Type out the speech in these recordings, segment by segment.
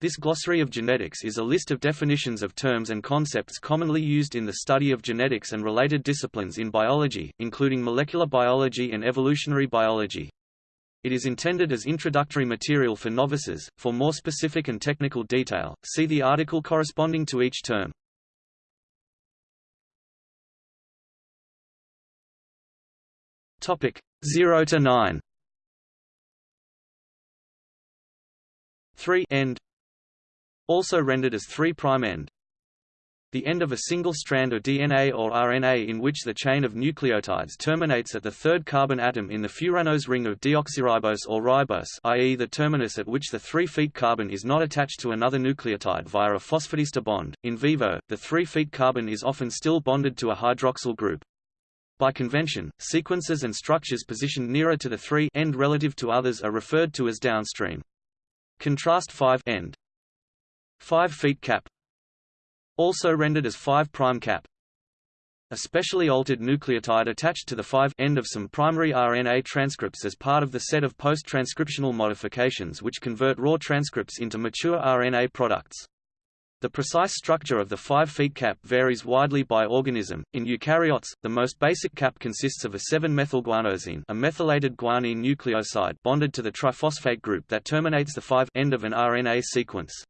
This glossary of genetics is a list of definitions of terms and concepts commonly used in the study of genetics and related disciplines in biology, including molecular biology and evolutionary biology. It is intended as introductory material for novices. For more specific and technical detail, see the article corresponding to each term. Topic 0 to 9. 3 end also rendered as 3' end. The end of a single strand of DNA or RNA in which the chain of nucleotides terminates at the third carbon atom in the furanose ring of deoxyribose or ribose i.e. the terminus at which the 3' feet carbon is not attached to another nucleotide via a phosphodiester bond. In vivo, the 3' feet carbon is often still bonded to a hydroxyl group. By convention, sequences and structures positioned nearer to the 3' end relative to others are referred to as downstream. Contrast 5 end. 5 feet cap also rendered as 5 prime cap a specially altered nucleotide attached to the 5 end of some primary RNA transcripts as part of the set of post-transcriptional modifications which convert raw transcripts into mature RNA products. The precise structure of the 5 feet cap varies widely by organism. In eukaryotes, the most basic cap consists of a 7-methylguanosine, a methylated guanine nucleoside bonded to the triphosphate group that terminates the 5' end of an RNA sequence.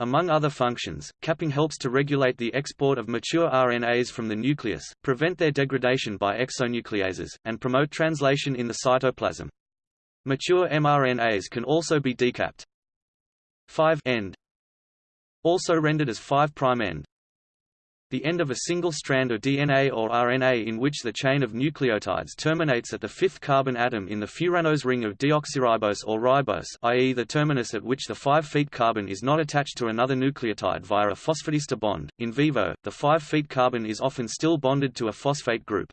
Among other functions, capping helps to regulate the export of mature RNAs from the nucleus, prevent their degradation by exonucleases, and promote translation in the cytoplasm. Mature mRNAs can also be decapped. 5 end also rendered as 5' end the end of a single strand of DNA or RNA in which the chain of nucleotides terminates at the fifth carbon atom in the furanose ring of deoxyribose or ribose i.e. the terminus at which the 5' carbon is not attached to another nucleotide via a phosphodiester bond. In vivo, the 5' carbon is often still bonded to a phosphate group.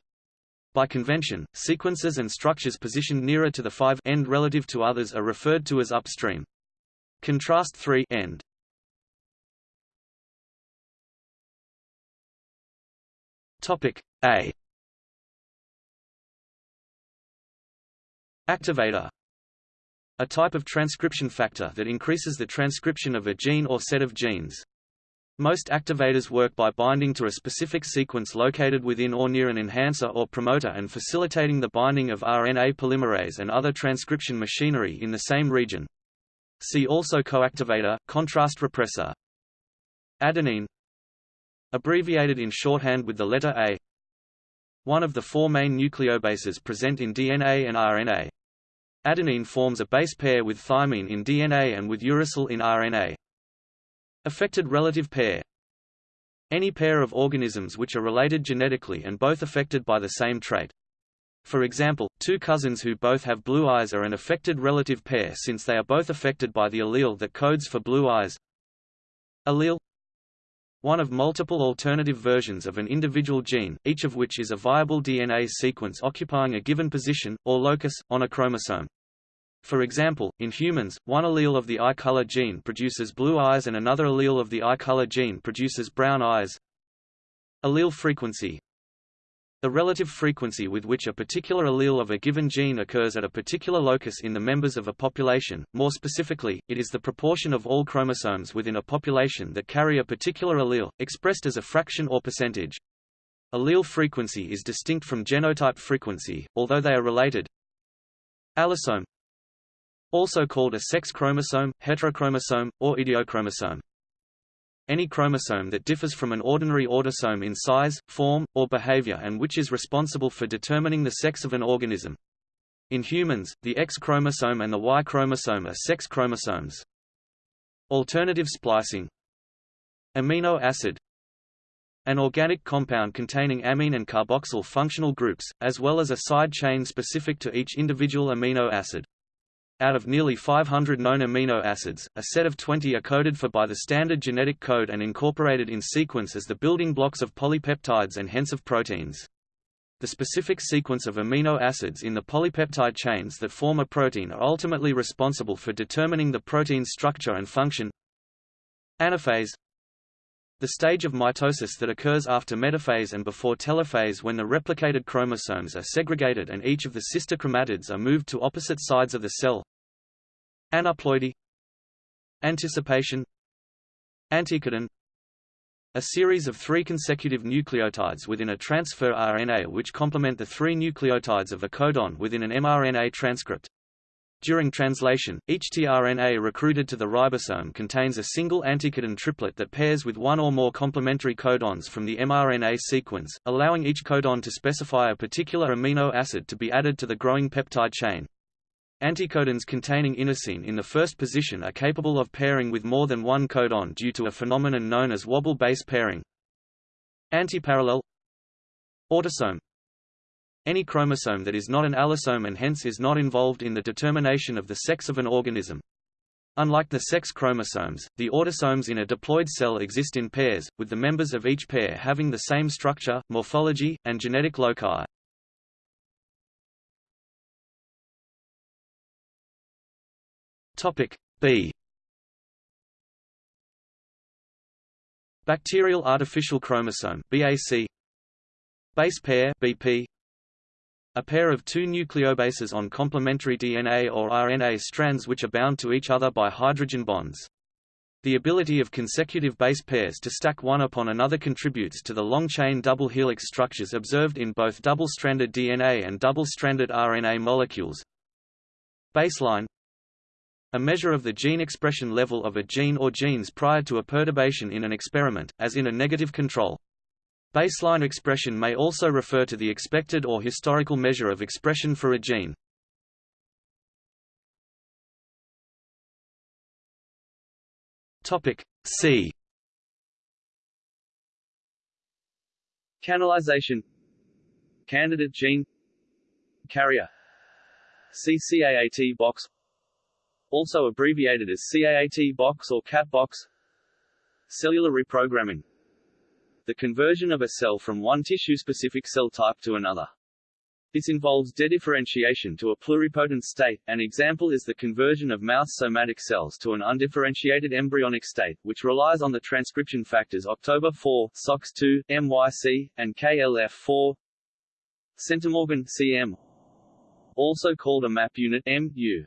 By convention, sequences and structures positioned nearer to the 5' end relative to others are referred to as upstream. Contrast 3 end. Topic A Activator a type of transcription factor that increases the transcription of a gene or set of genes. Most activators work by binding to a specific sequence located within or near an enhancer or promoter and facilitating the binding of RNA polymerase and other transcription machinery in the same region. See also coactivator, contrast repressor. Adenine Abbreviated in shorthand with the letter A. One of the four main nucleobases present in DNA and RNA. Adenine forms a base pair with thymine in DNA and with uracil in RNA. Affected relative pair Any pair of organisms which are related genetically and both affected by the same trait. For example, two cousins who both have blue eyes are an affected relative pair since they are both affected by the allele that codes for blue eyes. Allele one of multiple alternative versions of an individual gene, each of which is a viable DNA sequence occupying a given position, or locus, on a chromosome. For example, in humans, one allele of the eye color gene produces blue eyes and another allele of the eye color gene produces brown eyes. Allele frequency the relative frequency with which a particular allele of a given gene occurs at a particular locus in the members of a population, more specifically, it is the proportion of all chromosomes within a population that carry a particular allele, expressed as a fraction or percentage. Allele frequency is distinct from genotype frequency, although they are related. Allosome Also called a sex chromosome, heterochromosome, or idiochromosome any chromosome that differs from an ordinary autosome in size, form, or behavior and which is responsible for determining the sex of an organism. In humans, the X chromosome and the Y chromosome are sex chromosomes. Alternative splicing Amino acid An organic compound containing amine and carboxyl functional groups, as well as a side chain specific to each individual amino acid. Out of nearly 500 known amino acids, a set of 20 are coded for by the standard genetic code and incorporated in sequence as the building blocks of polypeptides and hence of proteins. The specific sequence of amino acids in the polypeptide chains that form a protein are ultimately responsible for determining the protein's structure and function. Anaphase the stage of mitosis that occurs after metaphase and before telophase when the replicated chromosomes are segregated and each of the sister chromatids are moved to opposite sides of the cell. Aneuploidy Anticipation Anticodon a series of three consecutive nucleotides within a transfer RNA which complement the three nucleotides of a codon within an mRNA transcript. During translation, each tRNA recruited to the ribosome contains a single anticodon triplet that pairs with one or more complementary codons from the mRNA sequence, allowing each codon to specify a particular amino acid to be added to the growing peptide chain. Anticodons containing inosine in the first position are capable of pairing with more than one codon due to a phenomenon known as wobble base pairing. Antiparallel Autosome any chromosome that is not an allosome and hence is not involved in the determination of the sex of an organism. Unlike the sex chromosomes, the autosomes in a diploid cell exist in pairs, with the members of each pair having the same structure, morphology, and genetic loci. Topic B. Bacterial artificial chromosome (BAC). Base pair (BP). A pair of two nucleobases on complementary DNA or RNA strands which are bound to each other by hydrogen bonds. The ability of consecutive base pairs to stack one upon another contributes to the long-chain double helix structures observed in both double-stranded DNA and double-stranded RNA molecules. Baseline a measure of the gene expression level of a gene or genes prior to a perturbation in an experiment, as in a negative control. Baseline expression may also refer to the expected or historical measure of expression for a gene. Topic C. Canalization. Candidate gene. Carrier. CCAAT box. Also abbreviated as CAAT box or CAT box. Cellular reprogramming the conversion of a cell from one tissue-specific cell type to another. This involves dedifferentiation to a pluripotent state. An example is the conversion of mouse somatic cells to an undifferentiated embryonic state, which relies on the transcription factors October 4, SOX2, MYC, and KLF4. Centimorgan CM, also called a map unit MU,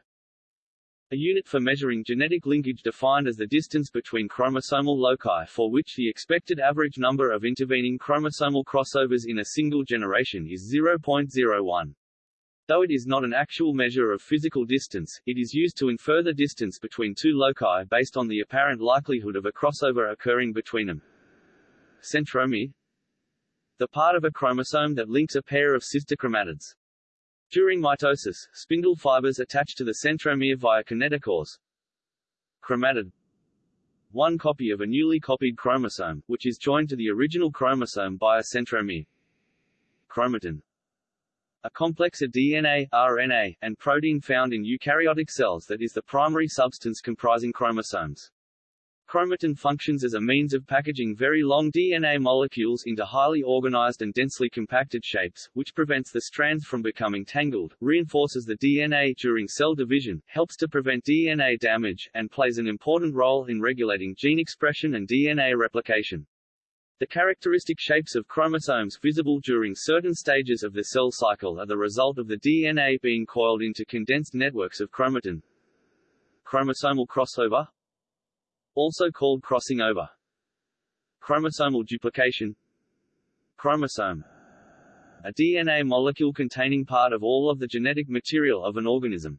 a unit for measuring genetic linkage defined as the distance between chromosomal loci for which the expected average number of intervening chromosomal crossovers in a single generation is 0.01. Though it is not an actual measure of physical distance, it is used to infer the distance between two loci based on the apparent likelihood of a crossover occurring between them. Centromere The part of a chromosome that links a pair of sister chromatids. During mitosis, spindle fibers attach to the centromere via kinetochores. Chromatid One copy of a newly copied chromosome, which is joined to the original chromosome by a centromere. Chromatin a complex of DNA, RNA, and protein found in eukaryotic cells that is the primary substance comprising chromosomes. Chromatin functions as a means of packaging very long DNA molecules into highly organized and densely compacted shapes, which prevents the strands from becoming tangled, reinforces the DNA during cell division, helps to prevent DNA damage, and plays an important role in regulating gene expression and DNA replication. The characteristic shapes of chromosomes visible during certain stages of the cell cycle are the result of the DNA being coiled into condensed networks of chromatin. Chromosomal crossover also called crossing over. Chromosomal duplication Chromosome a DNA molecule containing part of all of the genetic material of an organism.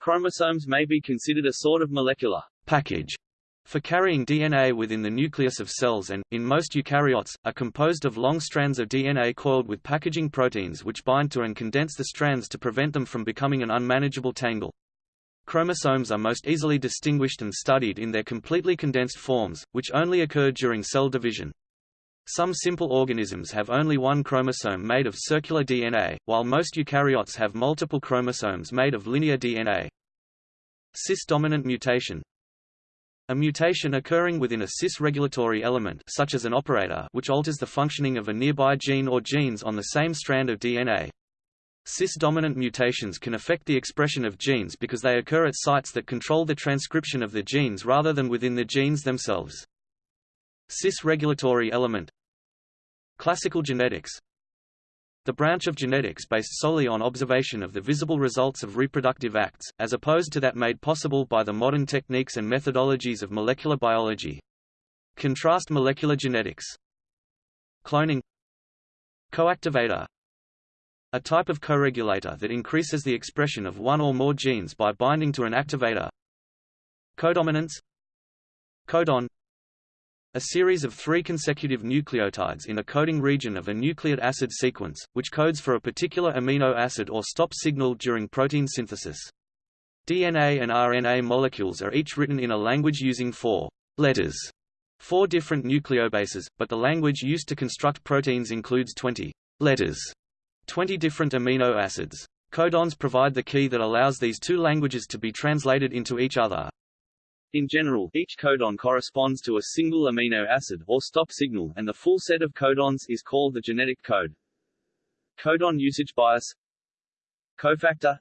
Chromosomes may be considered a sort of molecular package for carrying DNA within the nucleus of cells and, in most eukaryotes, are composed of long strands of DNA coiled with packaging proteins which bind to and condense the strands to prevent them from becoming an unmanageable tangle. Chromosomes are most easily distinguished and studied in their completely condensed forms, which only occur during cell division. Some simple organisms have only one chromosome made of circular DNA, while most eukaryotes have multiple chromosomes made of linear DNA. Cis-dominant mutation a mutation occurring within a cis-regulatory element such as an operator which alters the functioning of a nearby gene or genes on the same strand of DNA. Cis-dominant mutations can affect the expression of genes because they occur at sites that control the transcription of the genes rather than within the genes themselves. Cis-regulatory element Classical genetics the branch of genetics based solely on observation of the visible results of reproductive acts, as opposed to that made possible by the modern techniques and methodologies of molecular biology. Contrast molecular genetics. Cloning Coactivator A type of co-regulator that increases the expression of one or more genes by binding to an activator. Codominance. Codon. A series of three consecutive nucleotides in a coding region of a nucleic acid sequence, which codes for a particular amino acid or stop signal during protein synthesis. DNA and RNA molecules are each written in a language using four letters, four different nucleobases, but the language used to construct proteins includes 20 letters, 20 different amino acids. Codons provide the key that allows these two languages to be translated into each other. In general, each codon corresponds to a single amino acid or stop signal and the full set of codons is called the genetic code. Codon usage bias Cofactor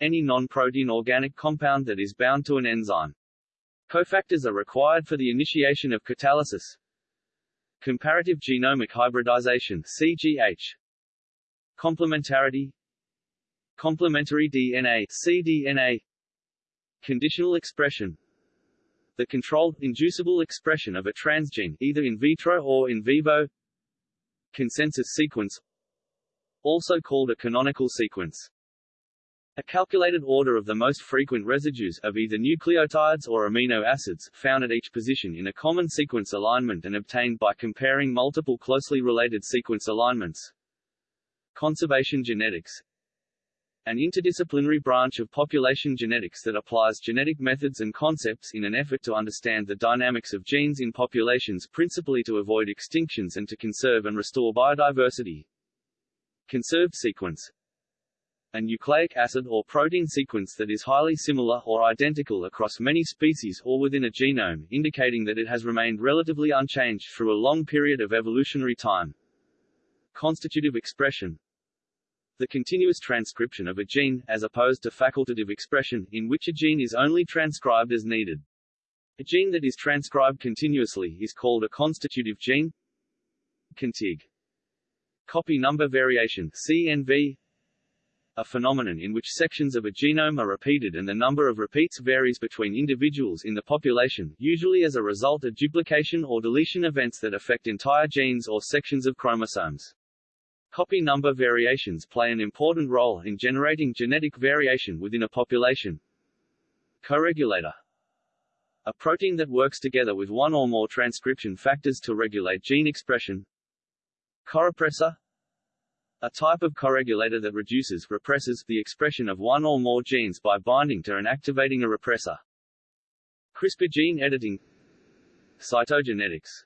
Any non-protein organic compound that is bound to an enzyme. Cofactors are required for the initiation of catalysis. Comparative genomic hybridization CGH Complementarity Complementary DNA cDNA Conditional expression The controlled, inducible expression of a transgene, either in vitro or in vivo Consensus sequence Also called a canonical sequence a calculated order of the most frequent residues, of either nucleotides or amino acids, found at each position in a common sequence alignment and obtained by comparing multiple closely related sequence alignments. Conservation genetics an interdisciplinary branch of population genetics that applies genetic methods and concepts in an effort to understand the dynamics of genes in populations principally to avoid extinctions and to conserve and restore biodiversity. Conserved sequence a nucleic acid or protein sequence that is highly similar or identical across many species or within a genome, indicating that it has remained relatively unchanged through a long period of evolutionary time. Constitutive expression the continuous transcription of a gene, as opposed to facultative expression, in which a gene is only transcribed as needed. A gene that is transcribed continuously is called a constitutive gene. Contig. Copy number variation CNV a phenomenon in which sections of a genome are repeated and the number of repeats varies between individuals in the population, usually as a result of duplication or deletion events that affect entire genes or sections of chromosomes. Copy number variations play an important role in generating genetic variation within a population. Coregulator a protein that works together with one or more transcription factors to regulate gene expression. Corepressor a type of coregulator that reduces represses the expression of one or more genes by binding to and activating a repressor. CRISPR gene editing Cytogenetics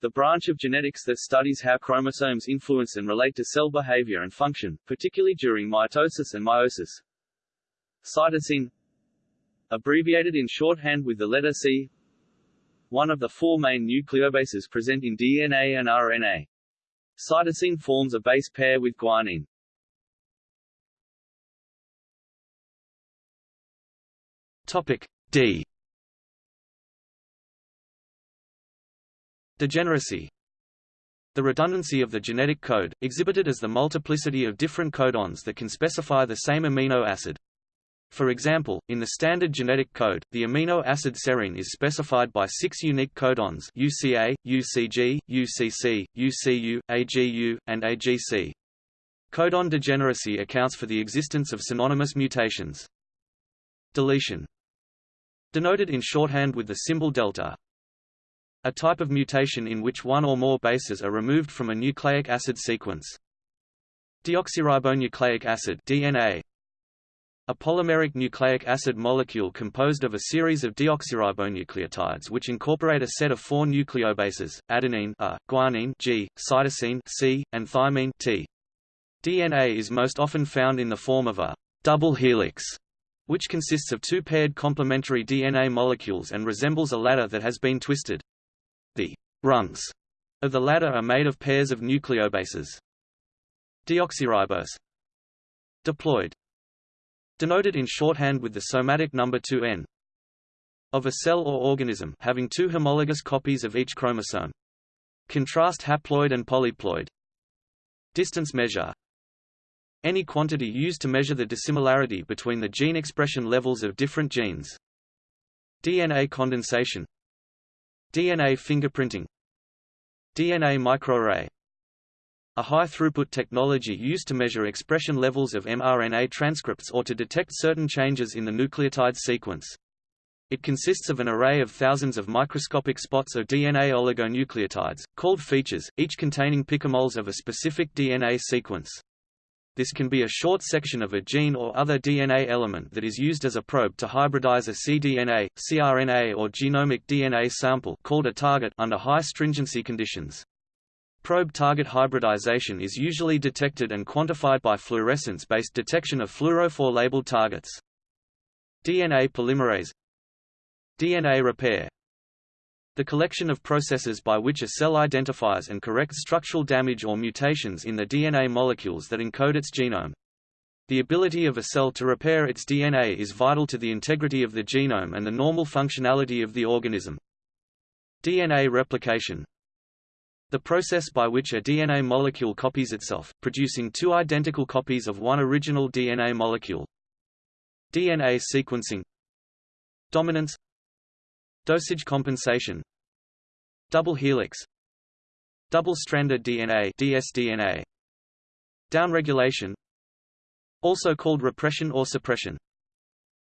the branch of genetics that studies how chromosomes influence and relate to cell behavior and function, particularly during mitosis and meiosis. Cytosine Abbreviated in shorthand with the letter C One of the four main nucleobases present in DNA and RNA. Cytosine forms a base pair with guanine. Topic D Degeneracy The redundancy of the genetic code, exhibited as the multiplicity of different codons that can specify the same amino acid. For example, in the standard genetic code, the amino acid serine is specified by six unique codons UCA, UCG, UCC, UCU, AGU, and AGC. Codon degeneracy accounts for the existence of synonymous mutations. Deletion Denoted in shorthand with the symbol delta, a type of mutation in which one or more bases are removed from a nucleic acid sequence. Deoxyribonucleic acid DNA. A polymeric nucleic acid molecule composed of a series of deoxyribonucleotides which incorporate a set of four nucleobases, adenine A, guanine G, cytosine C, and thymine T. DNA is most often found in the form of a double helix, which consists of two paired complementary DNA molecules and resembles a ladder that has been twisted. The rungs of the ladder are made of pairs of nucleobases. Deoxyribose diploid denoted in shorthand with the somatic number 2n of a cell or organism having two homologous copies of each chromosome. Contrast haploid and polyploid. Distance measure Any quantity used to measure the dissimilarity between the gene expression levels of different genes. DNA condensation DNA fingerprinting DNA microarray a high-throughput technology used to measure expression levels of mRNA transcripts or to detect certain changes in the nucleotide sequence. It consists of an array of thousands of microscopic spots of DNA oligonucleotides, called features, each containing picomoles of a specific DNA sequence. This can be a short section of a gene or other DNA element that is used as a probe to hybridize a cDNA, cRNA or genomic DNA sample called a target under high stringency conditions. Probe target hybridization is usually detected and quantified by fluorescence-based detection of fluorophore labeled targets. DNA polymerase DNA repair the collection of processes by which a cell identifies and corrects structural damage or mutations in the DNA molecules that encode its genome. The ability of a cell to repair its DNA is vital to the integrity of the genome and the normal functionality of the organism. DNA replication the process by which a DNA molecule copies itself, producing two identical copies of one original DNA molecule. DNA sequencing Dominance Dosage compensation Double helix Double-stranded DNA dsDNA Downregulation Also called repression or suppression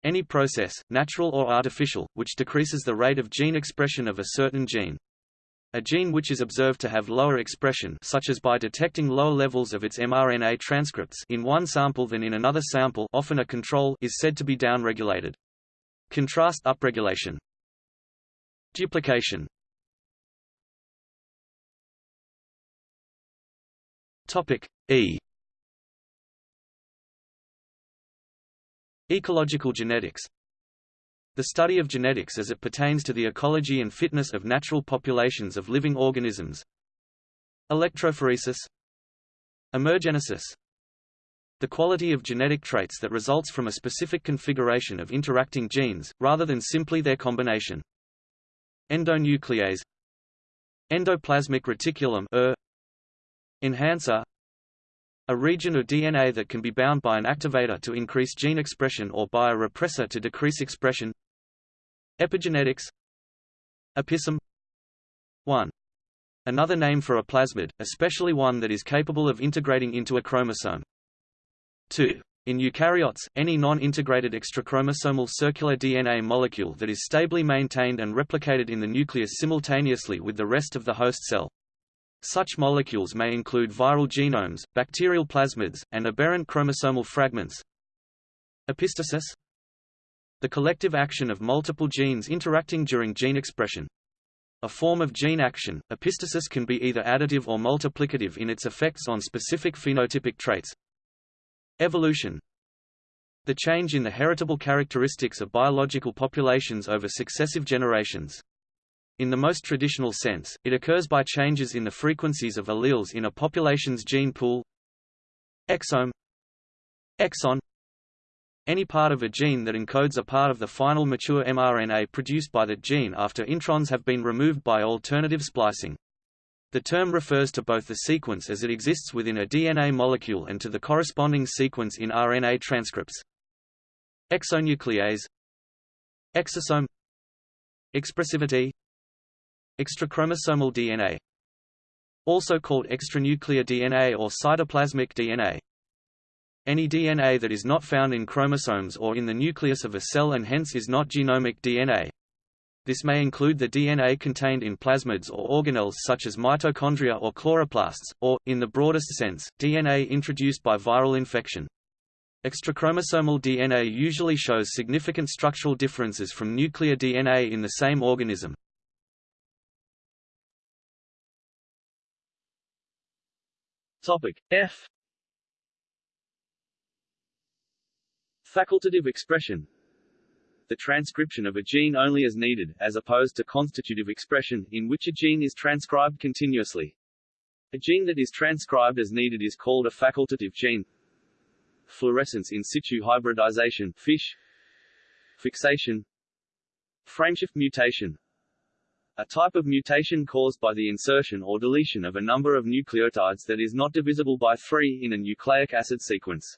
Any process, natural or artificial, which decreases the rate of gene expression of a certain gene. A gene which is observed to have lower expression such as by detecting lower levels of its mRNA transcripts in one sample than in another sample often a control is said to be downregulated. Contrast upregulation. Duplication. Topic E. Ecological genetics. The study of genetics as it pertains to the ecology and fitness of natural populations of living organisms. Electrophoresis. Emergenesis. The quality of genetic traits that results from a specific configuration of interacting genes, rather than simply their combination. Endonuclease Endoplasmic reticulum ER, Enhancer a region of DNA that can be bound by an activator to increase gene expression or by a repressor to decrease expression Epigenetics Episome 1. Another name for a plasmid, especially one that is capable of integrating into a chromosome. 2. In eukaryotes, any non-integrated extrachromosomal circular DNA molecule that is stably maintained and replicated in the nucleus simultaneously with the rest of the host cell. Such molecules may include viral genomes, bacterial plasmids, and aberrant chromosomal fragments. Epistasis the collective action of multiple genes interacting during gene expression. A form of gene action, epistasis can be either additive or multiplicative in its effects on specific phenotypic traits. Evolution The change in the heritable characteristics of biological populations over successive generations. In the most traditional sense, it occurs by changes in the frequencies of alleles in a population's gene pool. Exome Exon any part of a gene that encodes a part of the final mature mRNA produced by the gene after introns have been removed by alternative splicing. The term refers to both the sequence as it exists within a DNA molecule and to the corresponding sequence in RNA transcripts. Exonuclease Exosome Expressivity Extrachromosomal DNA Also called extranuclear DNA or cytoplasmic DNA any DNA that is not found in chromosomes or in the nucleus of a cell and hence is not genomic DNA. This may include the DNA contained in plasmids or organelles such as mitochondria or chloroplasts, or, in the broadest sense, DNA introduced by viral infection. Extrachromosomal DNA usually shows significant structural differences from nuclear DNA in the same organism. Topic F Facultative expression the transcription of a gene only as needed, as opposed to constitutive expression, in which a gene is transcribed continuously. A gene that is transcribed as needed is called a facultative gene. Fluorescence in situ hybridization FISH, Fixation Frameshift mutation a type of mutation caused by the insertion or deletion of a number of nucleotides that is not divisible by 3 in a nucleic acid sequence.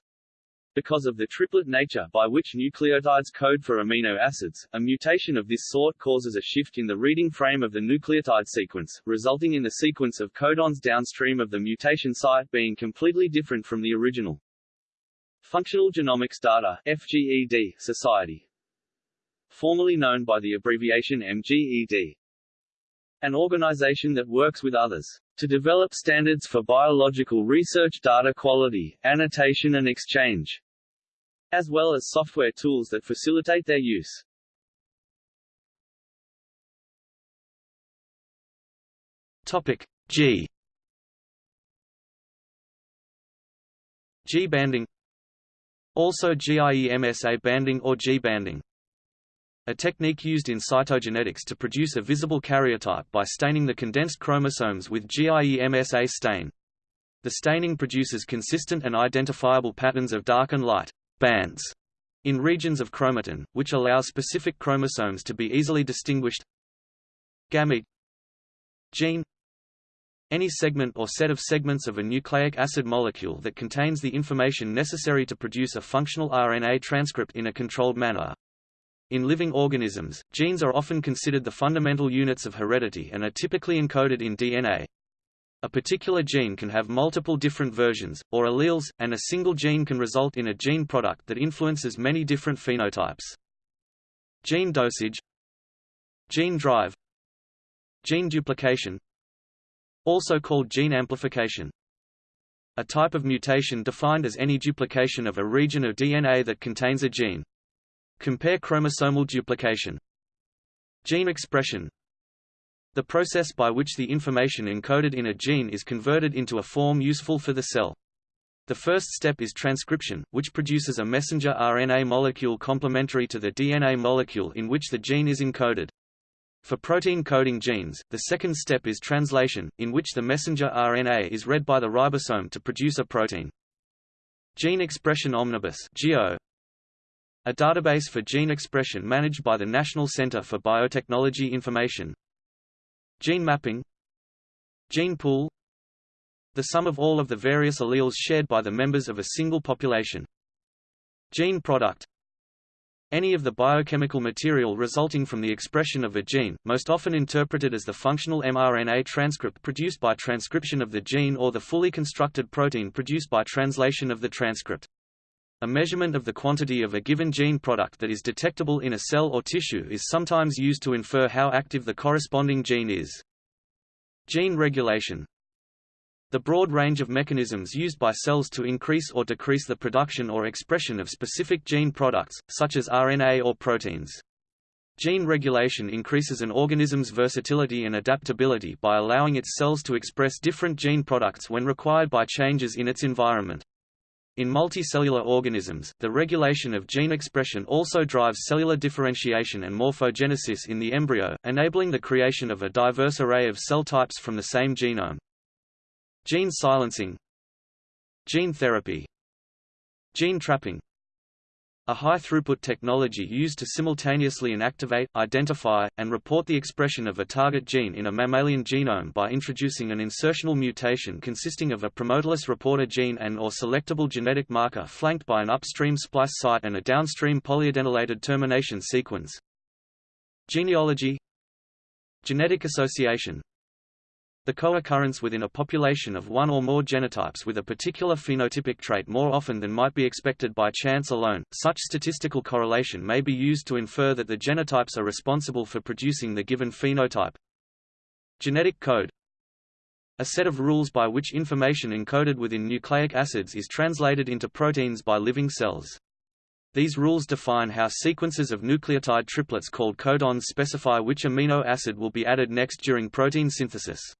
Because of the triplet nature by which nucleotides code for amino acids, a mutation of this sort causes a shift in the reading frame of the nucleotide sequence, resulting in the sequence of codons downstream of the mutation site being completely different from the original. Functional Genomics Data FGED Society formerly known by the abbreviation MGED an organization that works with others to develop standards for biological research data quality, annotation and exchange, as well as software tools that facilitate their use. Topic G G banding Also GIEMSA banding or G banding a technique used in cytogenetics to produce a visible karyotype by staining the condensed chromosomes with GIEMSA stain. The staining produces consistent and identifiable patterns of dark and light bands in regions of chromatin, which allows specific chromosomes to be easily distinguished. Gamete gene any segment or set of segments of a nucleic acid molecule that contains the information necessary to produce a functional RNA transcript in a controlled manner, in living organisms, genes are often considered the fundamental units of heredity and are typically encoded in DNA. A particular gene can have multiple different versions, or alleles, and a single gene can result in a gene product that influences many different phenotypes. Gene dosage Gene drive Gene duplication Also called gene amplification a type of mutation defined as any duplication of a region of DNA that contains a gene. Compare chromosomal duplication. Gene expression The process by which the information encoded in a gene is converted into a form useful for the cell. The first step is transcription, which produces a messenger RNA molecule complementary to the DNA molecule in which the gene is encoded. For protein-coding genes, the second step is translation, in which the messenger RNA is read by the ribosome to produce a protein. Gene Expression Omnibus (GEO) a database for gene expression managed by the National Center for Biotechnology Information. Gene mapping Gene pool The sum of all of the various alleles shared by the members of a single population. Gene product any of the biochemical material resulting from the expression of a gene, most often interpreted as the functional mRNA transcript produced by transcription of the gene or the fully constructed protein produced by translation of the transcript. A measurement of the quantity of a given gene product that is detectable in a cell or tissue is sometimes used to infer how active the corresponding gene is. Gene regulation The broad range of mechanisms used by cells to increase or decrease the production or expression of specific gene products, such as RNA or proteins. Gene regulation increases an organism's versatility and adaptability by allowing its cells to express different gene products when required by changes in its environment. In multicellular organisms, the regulation of gene expression also drives cellular differentiation and morphogenesis in the embryo, enabling the creation of a diverse array of cell types from the same genome. Gene silencing. Gene therapy. Gene trapping a high-throughput technology used to simultaneously inactivate, identify, and report the expression of a target gene in a mammalian genome by introducing an insertional mutation consisting of a promoterless reporter gene and or selectable genetic marker flanked by an upstream splice site and a downstream polyadenylated termination sequence. Genealogy Genetic association the co-occurrence within a population of one or more genotypes with a particular phenotypic trait more often than might be expected by chance alone, such statistical correlation may be used to infer that the genotypes are responsible for producing the given phenotype. Genetic code a set of rules by which information encoded within nucleic acids is translated into proteins by living cells. These rules define how sequences of nucleotide triplets called codons specify which amino acid will be added next during protein synthesis.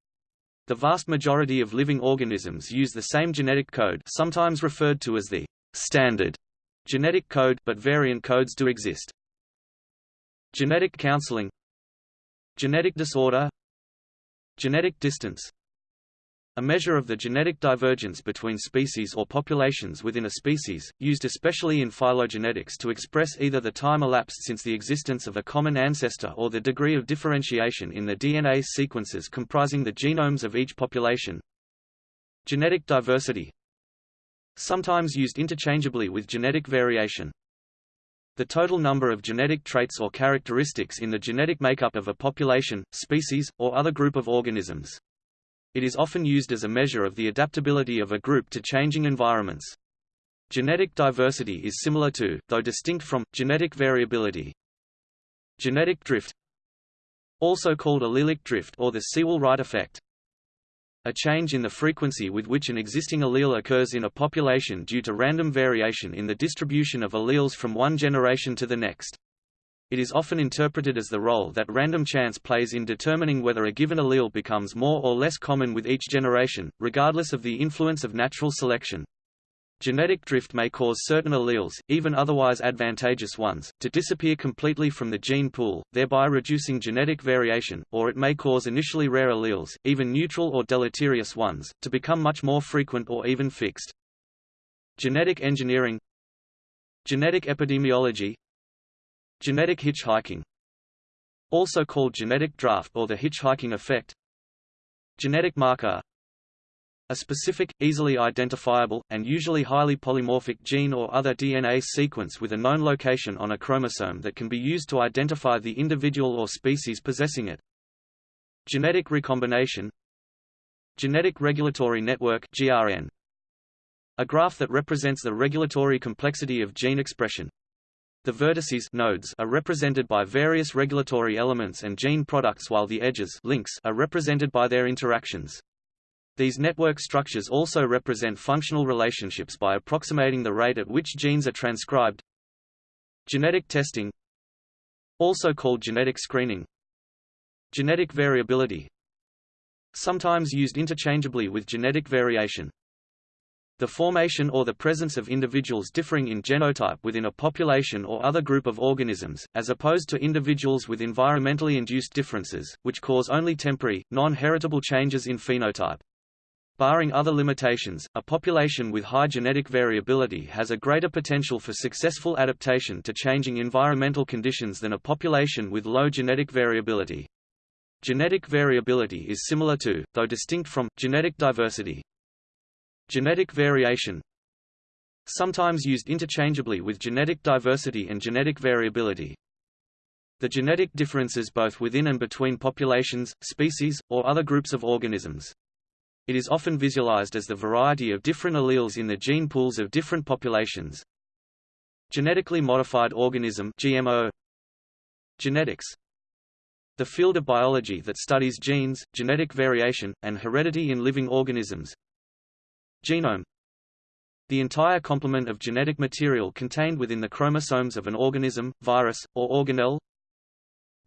The vast majority of living organisms use the same genetic code sometimes referred to as the standard genetic code but variant codes do exist. Genetic counseling Genetic disorder Genetic distance A measure of the genetic divergence between species or populations within a species, used especially in phylogenetics to express either the time elapsed since the existence of a common ancestor or the degree of differentiation in the DNA sequences comprising the genomes of each population. Genetic diversity Sometimes used interchangeably with genetic variation. The total number of genetic traits or characteristics in the genetic makeup of a population, species, or other group of organisms. It is often used as a measure of the adaptability of a group to changing environments. Genetic diversity is similar to, though distinct from, genetic variability. Genetic drift also called allelic drift or the Sewall-Wright effect. A change in the frequency with which an existing allele occurs in a population due to random variation in the distribution of alleles from one generation to the next. It is often interpreted as the role that random chance plays in determining whether a given allele becomes more or less common with each generation, regardless of the influence of natural selection. Genetic drift may cause certain alleles, even otherwise advantageous ones, to disappear completely from the gene pool, thereby reducing genetic variation, or it may cause initially rare alleles, even neutral or deleterious ones, to become much more frequent or even fixed. Genetic engineering Genetic epidemiology Genetic hitchhiking also called genetic draft or the hitchhiking effect Genetic marker a specific, easily identifiable, and usually highly polymorphic gene or other DNA sequence with a known location on a chromosome that can be used to identify the individual or species possessing it. Genetic recombination Genetic Regulatory Network GRN. A graph that represents the regulatory complexity of gene expression. The vertices nodes are represented by various regulatory elements and gene products while the edges links are represented by their interactions. These network structures also represent functional relationships by approximating the rate at which genes are transcribed. Genetic testing also called genetic screening Genetic variability sometimes used interchangeably with genetic variation the formation or the presence of individuals differing in genotype within a population or other group of organisms, as opposed to individuals with environmentally induced differences, which cause only temporary, non-heritable changes in phenotype. Barring other limitations, a population with high genetic variability has a greater potential for successful adaptation to changing environmental conditions than a population with low genetic variability. Genetic variability is similar to, though distinct from, genetic diversity. Genetic variation Sometimes used interchangeably with genetic diversity and genetic variability. The genetic differences both within and between populations, species, or other groups of organisms. It is often visualized as the variety of different alleles in the gene pools of different populations. Genetically modified organism GMO Genetics The field of biology that studies genes, genetic variation, and heredity in living organisms, Genome. The entire complement of genetic material contained within the chromosomes of an organism, virus, or organelle.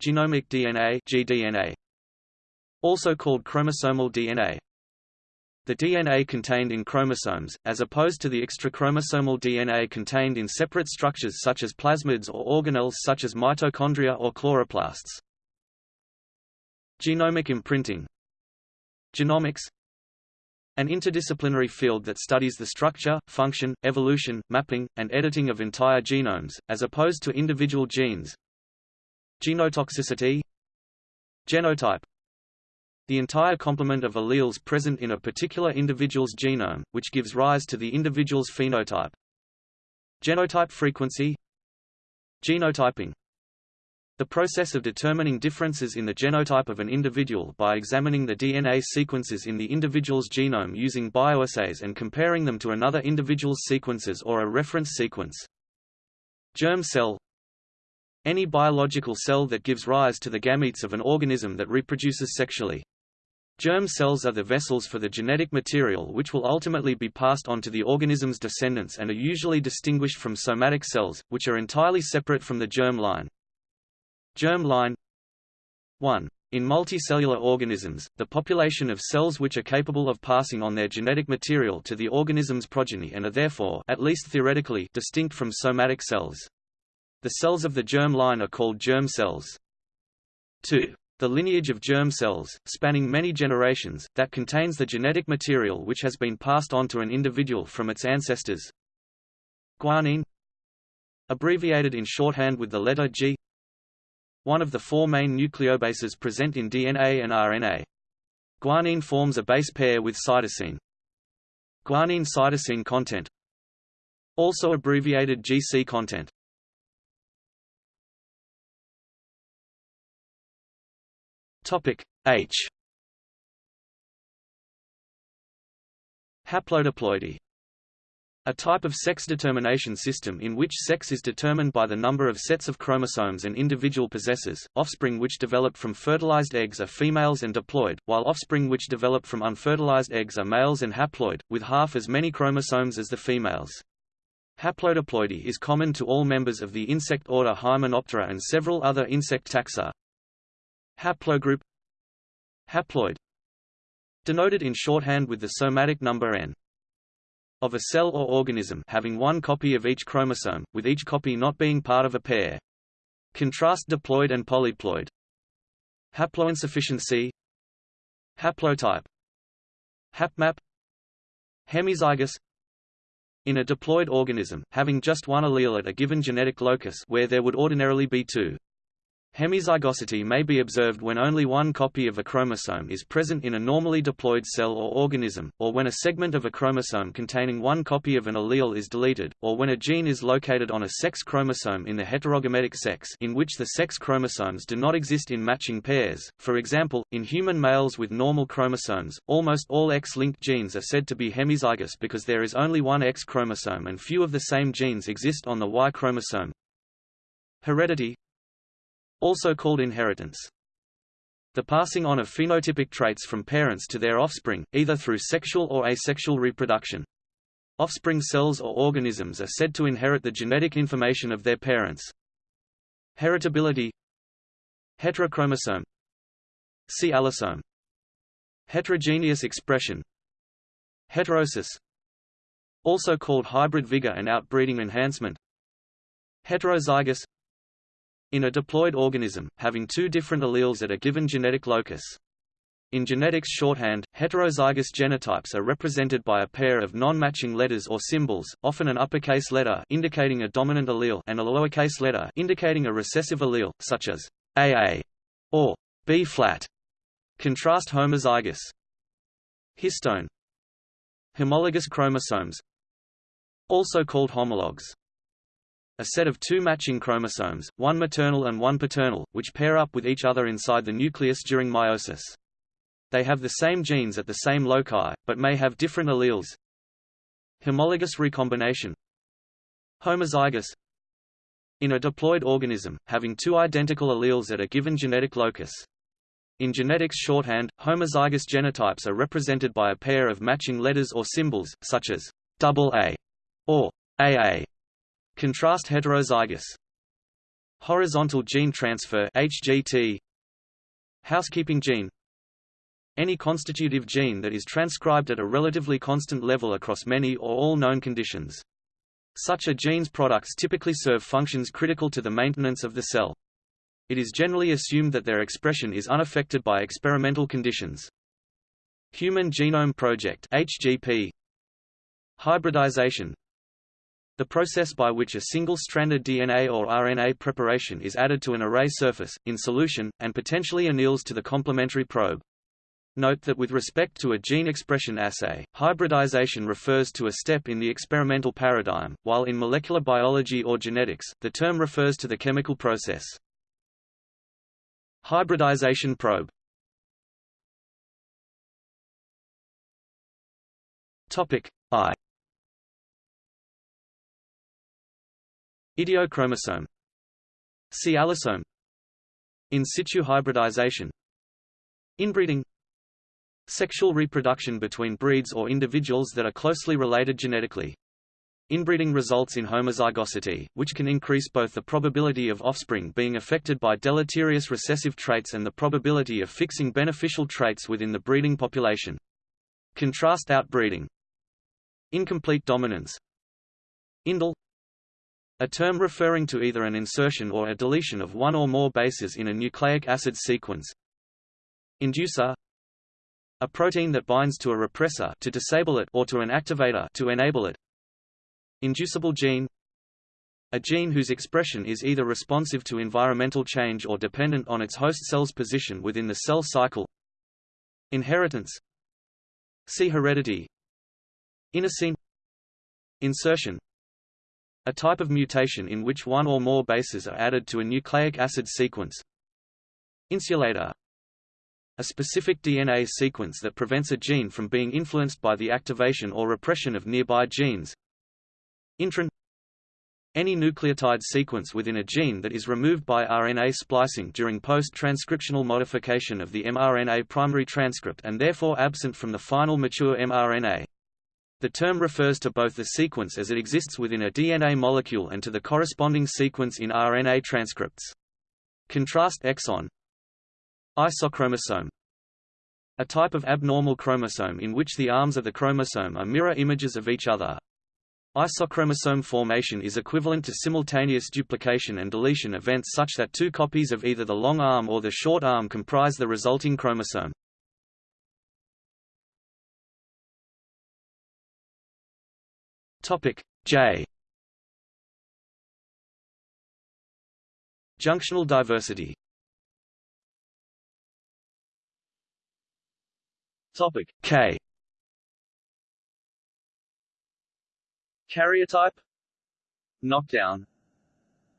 Genomic DNA, gDNA, also called chromosomal DNA. The DNA contained in chromosomes, as opposed to the extrachromosomal DNA contained in separate structures such as plasmids or organelles such as mitochondria or chloroplasts. Genomic imprinting. Genomics an interdisciplinary field that studies the structure, function, evolution, mapping, and editing of entire genomes, as opposed to individual genes. Genotoxicity Genotype the entire complement of alleles present in a particular individual's genome, which gives rise to the individual's phenotype. Genotype frequency Genotyping the process of determining differences in the genotype of an individual by examining the DNA sequences in the individual's genome using bioassays and comparing them to another individual's sequences or a reference sequence. Germ cell Any biological cell that gives rise to the gametes of an organism that reproduces sexually. Germ cells are the vessels for the genetic material which will ultimately be passed on to the organism's descendants and are usually distinguished from somatic cells, which are entirely separate from the germ line. Germ line 1. In multicellular organisms, the population of cells which are capable of passing on their genetic material to the organism's progeny and are therefore at least theoretically distinct from somatic cells. The cells of the germ line are called germ cells. 2. The the lineage of germ cells, spanning many generations, that contains the genetic material which has been passed on to an individual from its ancestors. Guanine Abbreviated in shorthand with the letter G One of the four main nucleobases present in DNA and RNA. Guanine forms a base pair with cytosine. Guanine cytosine content Also abbreviated GC content Topic H Haplodiploidy a type of sex determination system in which sex is determined by the number of sets of chromosomes an individual possesses. Offspring which develop from fertilized eggs are females and diploid, while offspring which develop from unfertilized eggs are males and haploid, with half as many chromosomes as the females. Haplodiploidy is common to all members of the insect order Hymenoptera and several other insect taxa. Haplogroup Haploid Denoted in shorthand with the somatic number n of a cell or organism having one copy of each chromosome, with each copy not being part of a pair. Contrast diploid and polyploid. Haploinsufficiency Haplotype Hapmap Hemizygous In a diploid organism, having just one allele at a given genetic locus where there would ordinarily be two. Hemizygosity may be observed when only one copy of a chromosome is present in a normally diploid cell or organism, or when a segment of a chromosome containing one copy of an allele is deleted, or when a gene is located on a sex chromosome in the heterogametic sex in which the sex chromosomes do not exist in matching pairs. For example, in human males with normal chromosomes, almost all X-linked genes are said to be hemizygous because there is only one X chromosome and few of the same genes exist on the Y chromosome. Heredity also called inheritance. The passing on of phenotypic traits from parents to their offspring, either through sexual or asexual reproduction. Offspring cells or organisms are said to inherit the genetic information of their parents. Heritability Heterochromosome See allosome Heterogeneous expression Heterosis Also called hybrid vigor and outbreeding enhancement Heterozygous in a diploid organism, having two different alleles at a given genetic locus. In genetics shorthand, heterozygous genotypes are represented by a pair of non-matching letters or symbols, often an uppercase letter indicating a dominant allele and a lowercase letter indicating a recessive allele, such as AA or B flat. Contrast homozygous. Histone. Homologous chromosomes also called homologs a set of two matching chromosomes, one maternal and one paternal, which pair up with each other inside the nucleus during meiosis. They have the same genes at the same loci, but may have different alleles. Homologous recombination Homozygous In a diploid organism, having two identical alleles at a given genetic locus. In genetics shorthand, homozygous genotypes are represented by a pair of matching letters or symbols, such as AA or AA. Contrast heterozygous. Horizontal gene transfer HGT. Housekeeping gene Any constitutive gene that is transcribed at a relatively constant level across many or all known conditions. Such a gene's products typically serve functions critical to the maintenance of the cell. It is generally assumed that their expression is unaffected by experimental conditions. Human Genome Project HGP Hybridization the process by which a single-stranded DNA or RNA preparation is added to an array surface, in solution, and potentially anneals to the complementary probe. Note that with respect to a gene expression assay, hybridization refers to a step in the experimental paradigm, while in molecular biology or genetics, the term refers to the chemical process. Hybridization probe Topic I Idiochromosome See allosome In situ hybridization Inbreeding Sexual reproduction between breeds or individuals that are closely related genetically. Inbreeding results in homozygosity, which can increase both the probability of offspring being affected by deleterious recessive traits and the probability of fixing beneficial traits within the breeding population. Contrast outbreeding. Incomplete dominance Indel a term referring to either an insertion or a deletion of one or more bases in a nucleic acid sequence. Inducer A protein that binds to a repressor to disable it or to an activator to enable it. Inducible gene a gene whose expression is either responsive to environmental change or dependent on its host cell's position within the cell cycle. Inheritance See heredity Inosine Insertion A type of mutation in which one or more bases are added to a nucleic acid sequence. Insulator. A specific DNA sequence that prevents a gene from being influenced by the activation or repression of nearby genes. Intron any nucleotide sequence within a gene that is removed by RNA splicing during post-transcriptional modification of the mRNA primary transcript and therefore absent from the final mature mRNA. The term refers to both the sequence as it exists within a DNA molecule and to the corresponding sequence in RNA transcripts. Contrast exon Isochromosome A type of abnormal chromosome in which the arms of the chromosome are mirror images of each other. Isochromosome formation is equivalent to simultaneous duplication and deletion events such that two copies of either the long arm or the short arm comprise the resulting chromosome. Topic J. Junctional diversity. Topic K. Karyotype. Knockdown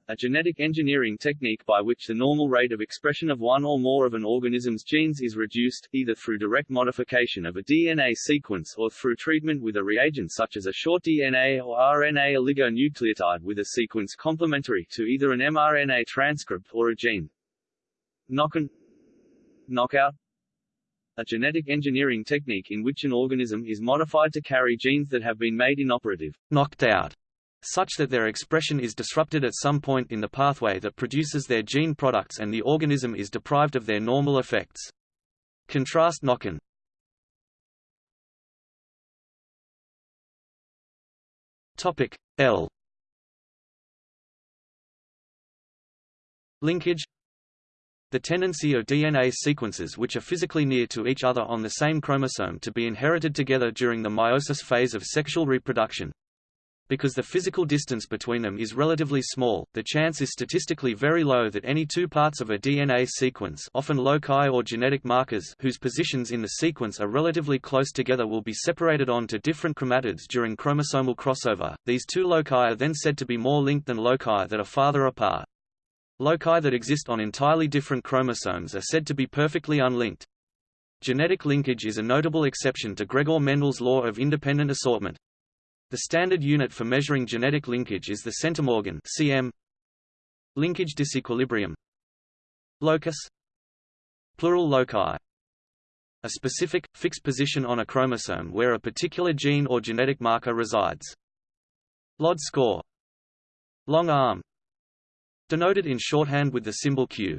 a genetic engineering technique by which the normal rate of expression of one or more of an organism's genes is reduced, either through direct modification of a DNA sequence or through treatment with a reagent such as a short DNA or RNA oligonucleotide with a sequence complementary to either an mRNA transcript or a gene. Knock-in Knockout. A genetic engineering technique in which an organism is modified to carry genes that have been made inoperative, knocked out, such that their expression is disrupted at some point in the pathway that produces their gene products and the organism is deprived of their normal effects. Contrast knock-in. Topic L Linkage the tendency of DNA sequences which are physically near to each other on the same chromosome to be inherited together during the meiosis phase of sexual reproduction. Because the physical distance between them is relatively small, the chance is statistically very low that any two parts of a DNA sequence often loci or genetic markers whose positions in the sequence are relatively close together will be separated on to different chromatids during chromosomal crossover. These two loci are then said to be more linked than loci that are farther apart. Loci that exist on entirely different chromosomes are said to be perfectly unlinked. Genetic linkage is a notable exception to Gregor Mendel's law of independent assortment. The standard unit for measuring genetic linkage is the centimorgan cm. Linkage disequilibrium. Locus. Plural loci. A specific, fixed position on a chromosome where a particular gene or genetic marker resides. LOD score. Long arm denoted in shorthand with the symbol q.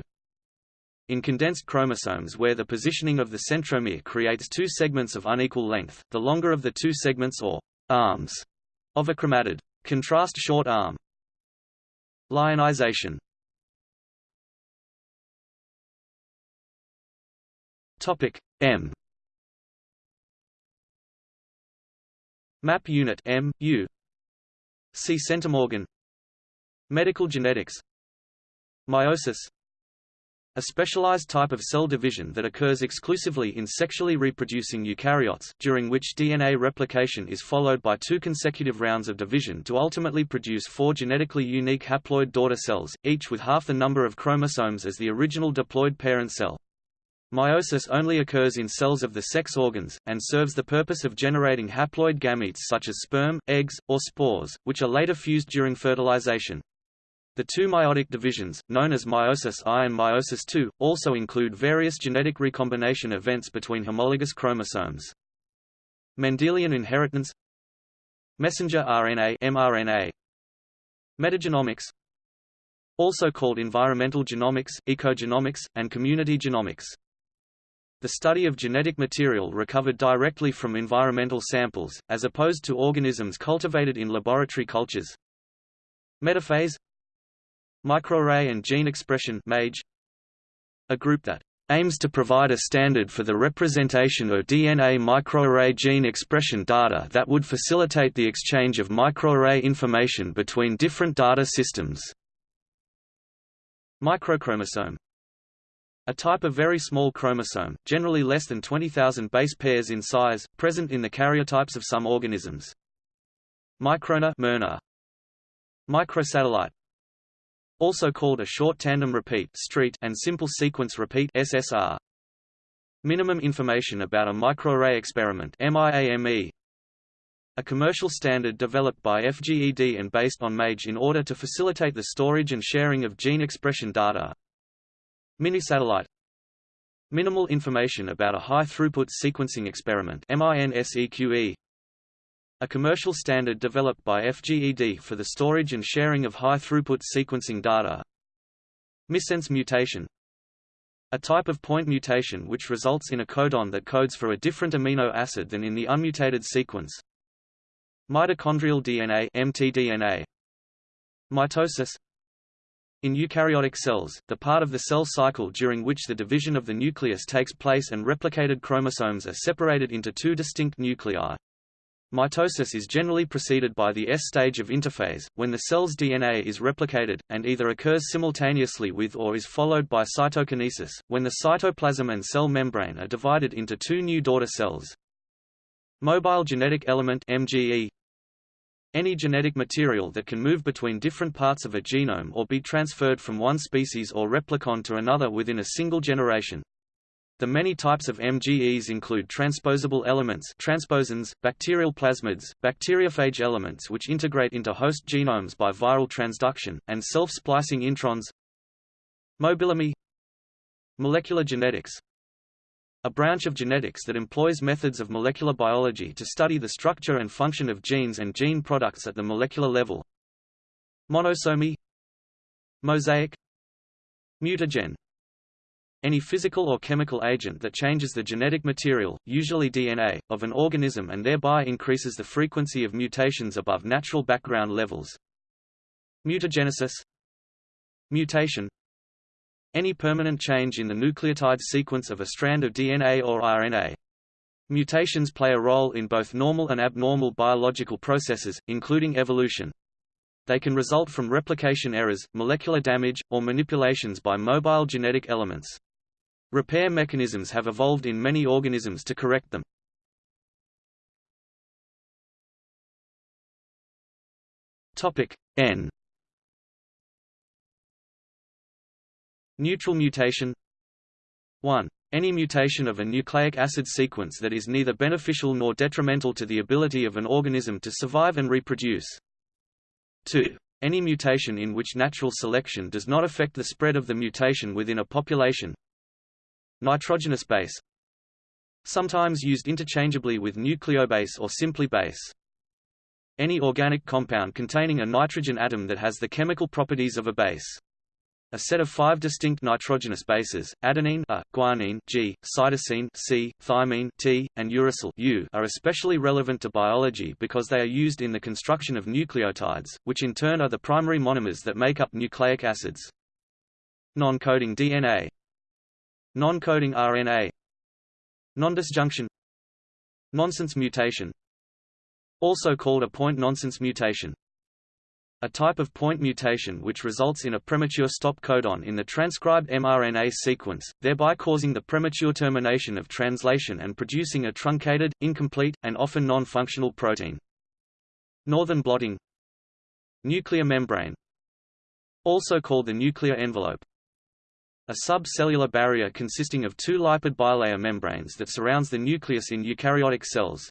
In condensed chromosomes where the positioning of the centromere creates two segments of unequal length, the longer of the two segments or arms of a chromatid. Contrast short arm. Lyonization. Topic M. Map unit M U. See centimorgan. Medical genetics. Meiosis a specialized type of cell division that occurs exclusively in sexually reproducing eukaryotes, during which DNA replication is followed by two consecutive rounds of division to ultimately produce four genetically unique haploid daughter cells, each with half the number of chromosomes as the original diploid parent cell. Meiosis only occurs in cells of the sex organs, and serves the purpose of generating haploid gametes such as sperm, eggs, or spores, which are later fused during fertilization. The two meiotic divisions, known as meiosis I and meiosis II, also include various genetic recombination events between homologous chromosomes. Mendelian inheritance Messenger RNA mRNA Metagenomics also called environmental genomics, ecogenomics, and community genomics. The study of genetic material recovered directly from environmental samples, as opposed to organisms cultivated in laboratory cultures. Metaphase Microarray and Gene Expression MAGE, a group that aims to provide a standard for the representation of DNA microarray gene expression data that would facilitate the exchange of microarray information between different data systems. Microchromosome a type of very small chromosome, generally less than 20,000 base pairs in size, present in the karyotypes of some organisms. MicroRNA miRNA. Microsatellite also called a short tandem repeat and simple sequence repeat SSR. Minimum information about a microarray experiment MIAME. A commercial standard developed by FGED and based on MAGE in order to facilitate the storage and sharing of gene expression data. Minisatellite Minimal information about a high-throughput sequencing experiment MINSEQE a commercial standard developed by FGED for the storage and sharing of high-throughput sequencing data. Missense mutation a type of point mutation which results in a codon that codes for a different amino acid than in the unmutated sequence. Mitochondrial DNA mtDNA. Mitosis in eukaryotic cells, the part of the cell cycle during which the division of the nucleus takes place and replicated chromosomes are separated into two distinct nuclei. Mitosis is generally preceded by the S stage of interphase, when the cell's DNA is replicated, and either occurs simultaneously with or is followed by cytokinesis, when the cytoplasm and cell membrane are divided into two new daughter cells. Mobile genetic element MGE any genetic material that can move between different parts of a genome or be transferred from one species or replicon to another within a single generation. The many types of MGEs include transposable elements transposons, bacterial plasmids, bacteriophage elements which integrate into host genomes by viral transduction, and self-splicing introns. Mobilome Molecular genetics. A branch of genetics that employs methods of molecular biology to study the structure and function of genes and gene products at the molecular level. Monosomy. Mosaic. Mutagen any physical or chemical agent that changes the genetic material, usually DNA, of an organism and thereby increases the frequency of mutations above natural background levels. Mutagenesis Mutation Any permanent change in the nucleotide sequence of a strand of DNA or RNA. Mutations play a role in both normal and abnormal biological processes, including evolution. They can result from replication errors, molecular damage, or manipulations by mobile genetic elements. Repair mechanisms have evolved in many organisms to correct them. Topic N Neutral mutation 1. Any mutation of a nucleic acid sequence that is neither beneficial nor detrimental to the ability of an organism to survive and reproduce. 2. Any mutation in which natural selection does not affect the spread of the mutation within a population, Nitrogenous base Sometimes used interchangeably with nucleobase or simply base. Any organic compound containing a nitrogen atom that has the chemical properties of a base. A set of five distinct nitrogenous bases, adenine A, guanine G, cytosine C, thymine T, and uracil U, are especially relevant to biology because they are used in the construction of nucleotides, which in turn are the primary monomers that make up nucleic acids. Non-coding DNA Non-coding RNA Nondisjunction. Nonsense mutation. Also called a point nonsense mutation. A type of point mutation which results in a premature stop codon in the transcribed mRNA sequence, thereby causing the premature termination of translation and producing a truncated, incomplete, and often non-functional protein. Northern blotting. Nuclear membrane. Also called the nuclear envelope a subcellular barrier consisting of two lipid bilayer membranes that surrounds the nucleus in eukaryotic cells.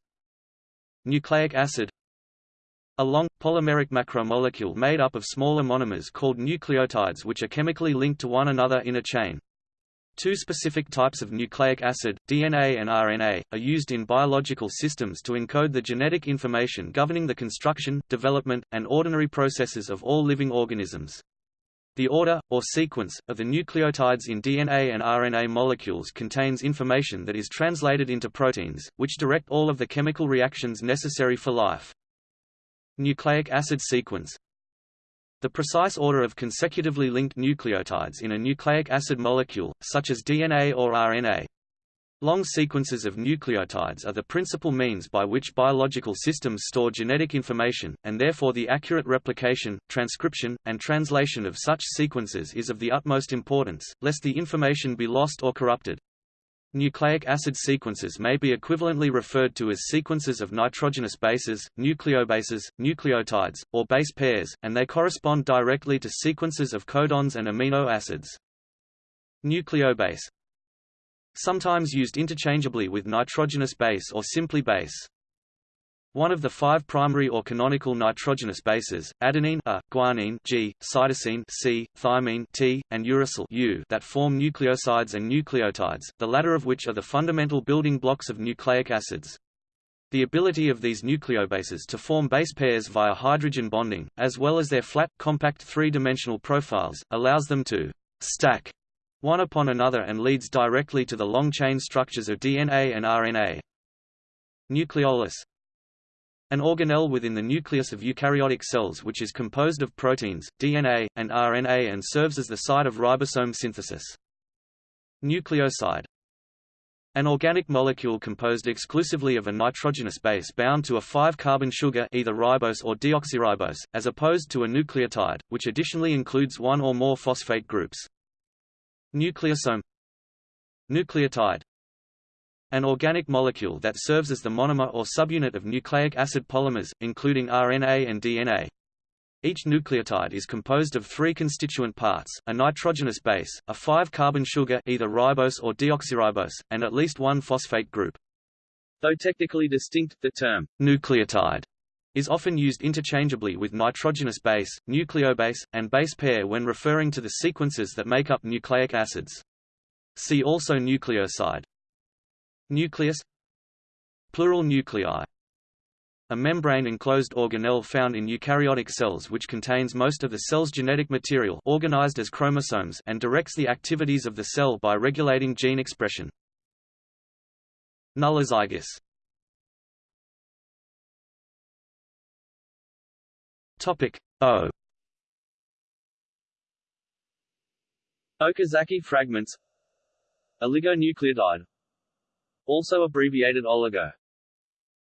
Nucleic acid A long, polymeric macromolecule made up of smaller monomers called nucleotides which are chemically linked to one another in a chain. Two specific types of nucleic acid, DNA and RNA, are used in biological systems to encode the genetic information governing the construction, development, and ordinary processes of all living organisms. The order, or sequence, of the nucleotides in DNA and RNA molecules contains information that is translated into proteins, which direct all of the chemical reactions necessary for life. Nucleic acid sequence The precise order of consecutively linked nucleotides in a nucleic acid molecule, such as DNA or RNA. Long sequences of nucleotides are the principal means by which biological systems store genetic information, and therefore the accurate replication, transcription, and translation of such sequences is of the utmost importance, lest the information be lost or corrupted. Nucleic acid sequences may be equivalently referred to as sequences of nitrogenous bases, nucleobases, nucleotides, or base pairs, and they correspond directly to sequences of codons and amino acids. Nucleobase Sometimes used interchangeably with nitrogenous base or simply base. One of the five primary or canonical nitrogenous bases, adenine A, guanine G, cytosine C, thymine T, and uracil U that form nucleosides and nucleotides, the latter of which are the fundamental building blocks of nucleic acids. The ability of these nucleobases to form base pairs via hydrogen bonding, as well as their flat, compact three-dimensional profiles, allows them to stack one upon another and leads directly to the long chain structures of DNA and RNA. Nucleolus an organelle within the nucleus of eukaryotic cells which is composed of proteins, DNA, and RNA and serves as the site of ribosome synthesis. Nucleoside an organic molecule composed exclusively of a nitrogenous base bound to a 5-carbon sugar either ribose or deoxyribose, as opposed to a nucleotide, which additionally includes one or more phosphate groups. Nucleosome Nucleotide an organic molecule that serves as the monomer or subunit of nucleic acid polymers, including RNA and DNA. Each nucleotide is composed of three constituent parts, a nitrogenous base, a 5-carbon sugar either ribose or deoxyribose, and at least one phosphate group. Though technically distinct, the term nucleotide is often used interchangeably with nitrogenous base, nucleobase, and base pair when referring to the sequences that make up nucleic acids. See also nucleoside. Nucleus Plural nuclei a membrane-enclosed organelle found in eukaryotic cells which contains most of the cell's genetic material organized as chromosomes and directs the activities of the cell by regulating gene expression. Nullozygous Topic O Okazaki fragments Oligonucleotide also abbreviated oligo.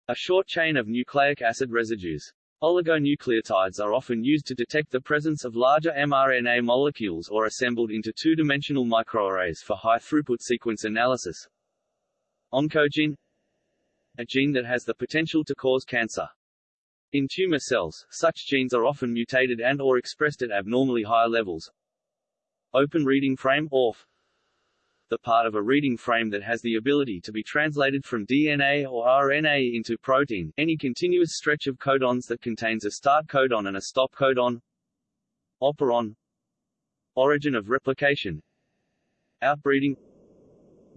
A short chain of nucleic acid residues. Oligonucleotides are often used to detect the presence of larger mRNA molecules or assembled into two-dimensional microarrays for high-throughput sequence analysis. Oncogene A gene that has the potential to cause cancer. In tumor cells, such genes are often mutated and or expressed at abnormally high levels. Open reading frame ORF the part of a reading frame that has the ability to be translated from DNA or RNA into protein, any continuous stretch of codons that contains a start codon and a stop codon. Operon. Origin of replication. Outbreeding.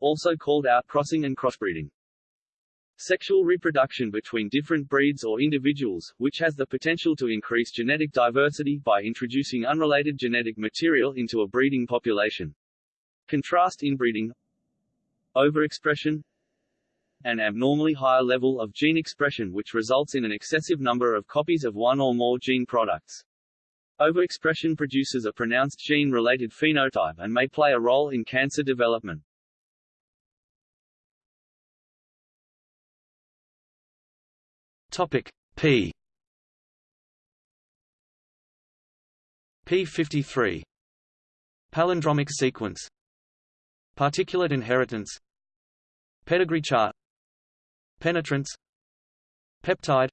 Also called outcrossing and crossbreeding Sexual reproduction between different breeds or individuals, which has the potential to increase genetic diversity by introducing unrelated genetic material into a breeding population. Contrast inbreeding Overexpression An abnormally higher level of gene expression which results in an excessive number of copies of one or more gene products. Overexpression produces a pronounced gene-related phenotype and may play a role in cancer development. Topic P. P53 Palindromic sequence. Particulate inheritance. Pedigree chart. Penetrance. Peptide.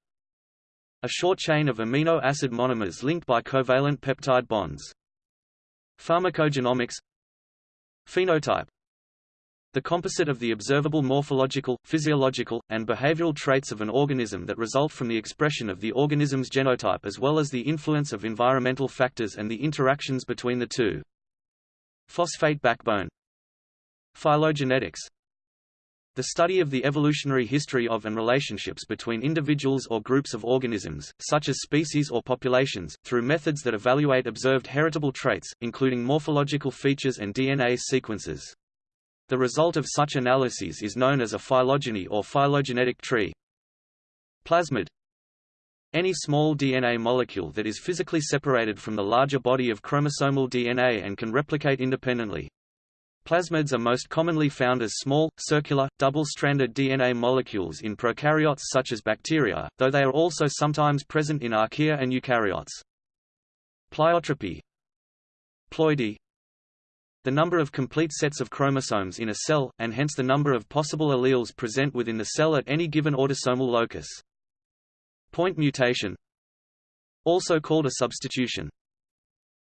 A short chain of amino acid monomers linked by covalent peptide bonds. Pharmacogenomics. Phenotype the composite of the observable morphological, physiological, and behavioral traits of an organism that result from the expression of the organism's genotype as well as the influence of environmental factors and the interactions between the two. Phosphate backbone Phylogenetics the study of the evolutionary history of and relationships between individuals or groups of organisms, such as species or populations, through methods that evaluate observed heritable traits, including morphological features and DNA sequences. The result of such analyses is known as a phylogeny or phylogenetic tree. Plasmid Any small DNA molecule that is physically separated from the larger body of chromosomal DNA and can replicate independently. Plasmids are most commonly found as small, circular, double-stranded DNA molecules in prokaryotes such as bacteria, though they are also sometimes present in archaea and eukaryotes. Pleiotropy Ploidy The number of complete sets of chromosomes in a cell, and hence the number of possible alleles present within the cell at any given autosomal locus. Point mutation Also called a substitution.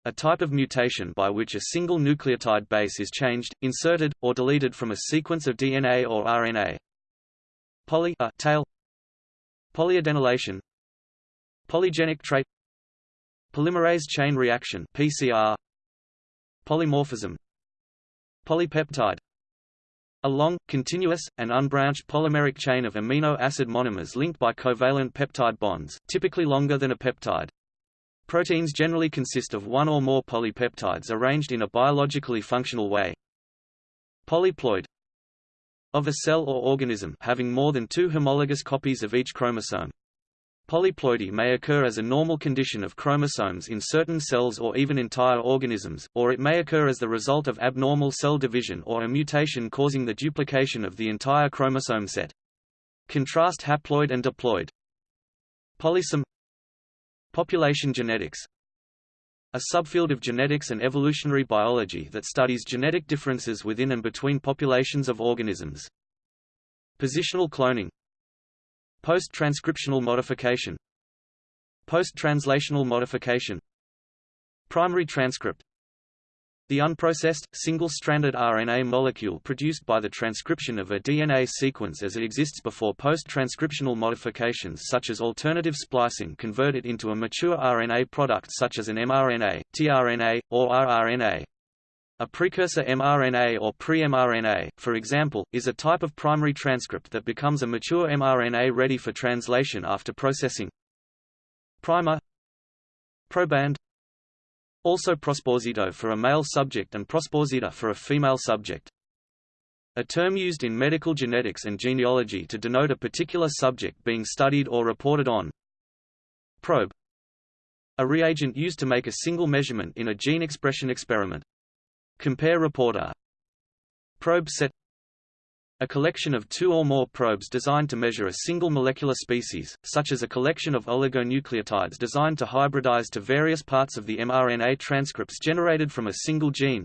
A type of mutation by which a single nucleotide base is changed, inserted, or deleted from a sequence of DNA or RNA. Poly a tail Polyadenylation Polygenic trait Polymerase chain reaction PCR Polymorphism Polypeptide a long, continuous, and unbranched polymeric chain of amino acid monomers linked by covalent peptide bonds, typically longer than a peptide. Proteins generally consist of one or more polypeptides arranged in a biologically functional way. Polyploid of a cell or organism having more than two homologous copies of each chromosome. Polyploidy may occur as a normal condition of chromosomes in certain cells or even entire organisms, or it may occur as the result of abnormal cell division or a mutation causing the duplication of the entire chromosome set. Contrast haploid and diploid. Polysome Population genetics a subfield of genetics and evolutionary biology that studies genetic differences within and between populations of organisms. Positional cloning Post-transcriptional modification Post-translational modification Primary transcript The unprocessed, single-stranded RNA molecule produced by the transcription of a DNA sequence as it exists before post-transcriptional modifications such as alternative splicing convert it into a mature RNA product such as an mRNA, tRNA, or rRNA. A precursor mRNA or pre-mRNA, for example, is a type of primary transcript that becomes a mature mRNA ready for translation after processing. Primer Proband Also prosposito for a male subject and prosposita for a female subject. A term used in medical genetics and genealogy to denote a particular subject being studied or reported on. Probe A reagent used to make a single measurement in a gene expression experiment. Compare reporter. Probe set a collection of two or more probes designed to measure a single molecular species, such as a collection of oligonucleotides designed to hybridize to various parts of the mRNA transcripts generated from a single gene.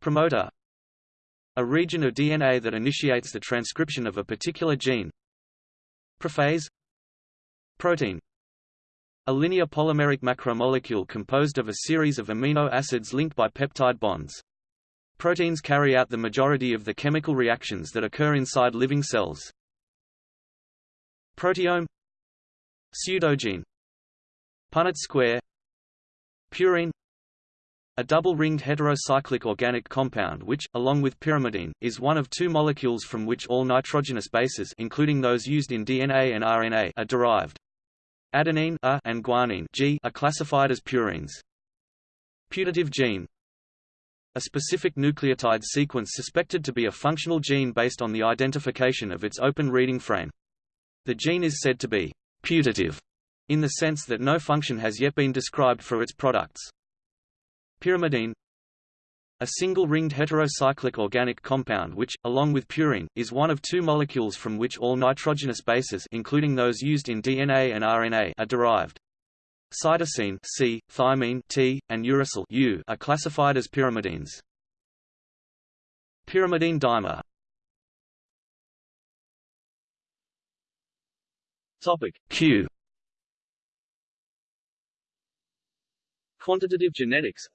Promoter A region of DNA that initiates the transcription of a particular gene. Prophase Protein a linear polymeric macromolecule composed of a series of amino acids linked by peptide bonds. Proteins carry out the majority of the chemical reactions that occur inside living cells. Proteome Pseudogene Punnett square Purine a double-ringed heterocyclic organic compound which, along with pyrimidine, is one of two molecules from which all nitrogenous bases including those used in DNA and RNA are derived. Adenine A and guanine G are classified as purines. Putative gene a specific nucleotide sequence suspected to be a functional gene based on the identification of its open reading frame. The gene is said to be putative in the sense that no function has yet been described for its products. Pyrimidine a single ringed heterocyclic organic compound which, along with purine, is one of two molecules from which all nitrogenous bases including those used in DNA and RNA are derived. Cytosine C, thymine T, and uracil U are classified as pyrimidines. Pyrimidine dimer Topic Q Quantitative genetics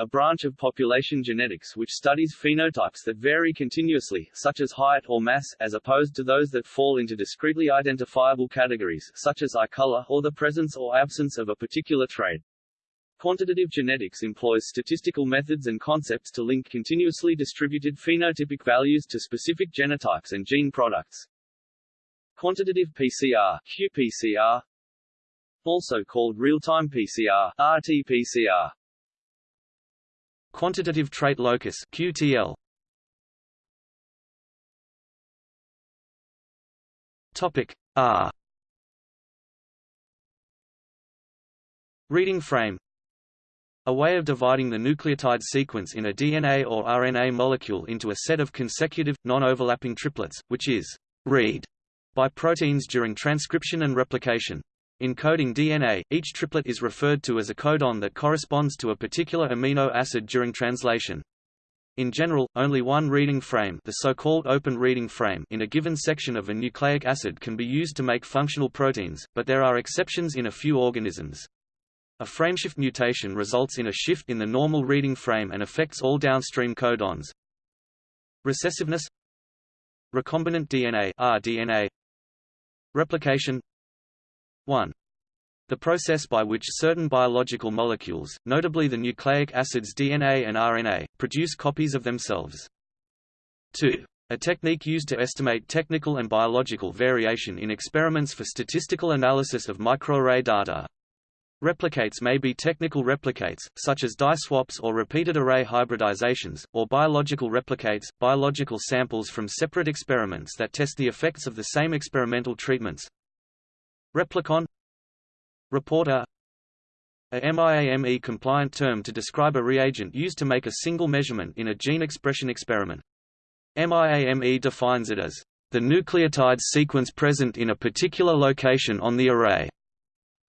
a branch of population genetics which studies phenotypes that vary continuously, such as height or mass, as opposed to those that fall into discretely identifiable categories, such as eye color, or the presence or absence of a particular trait. Quantitative genetics employs statistical methods and concepts to link continuously distributed phenotypic values to specific genotypes and gene products. Quantitative PCR qPCR, also called real-time PCR RT-PCR, Quantitative trait locus QTL. Topic R Reading frame a way of dividing the nucleotide sequence in a DNA or RNA molecule into a set of consecutive, non-overlapping triplets, which is read by proteins during transcription and replication. In coding DNA, each triplet is referred to as a codon that corresponds to a particular amino acid during translation. In general, only one reading frame, the so-called open reading frame in a given section of a nucleic acid can be used to make functional proteins, but there are exceptions in a few organisms. A frameshift mutation results in a shift in the normal reading frame and affects all downstream codons. Recessiveness Recombinant DNA rDNA Replication 1. The process by which certain biological molecules, notably the nucleic acids DNA and RNA, produce copies of themselves. 2. A technique used to estimate technical and biological variation in experiments for statistical analysis of microarray data. Replicates may be technical replicates, such as dye swaps or repeated array hybridizations, or biological replicates, biological samples from separate experiments that test the effects of the same experimental treatments. Replicon Reporter a MIAME-compliant term to describe a reagent used to make a single measurement in a gene expression experiment. MIAME defines it as the nucleotide sequence present in a particular location on the array.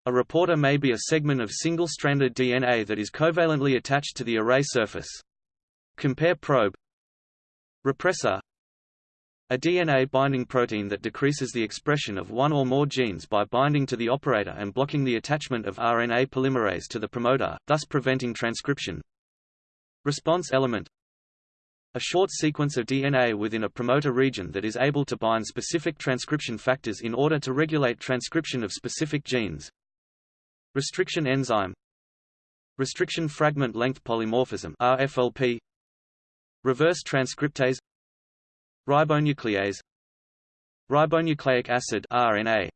A reporter may be a segment of single-stranded DNA that is covalently attached to the array surface. Compare probe Repressor a DNA-binding protein that decreases the expression of one or more genes by binding to the operator and blocking the attachment of RNA polymerase to the promoter, thus preventing transcription. Response element a short sequence of DNA within a promoter region that is able to bind specific transcription factors in order to regulate transcription of specific genes. Restriction enzyme Restriction fragment length polymorphism RFLP Reverse transcriptase Ribonuclease Ribonucleic acid RNA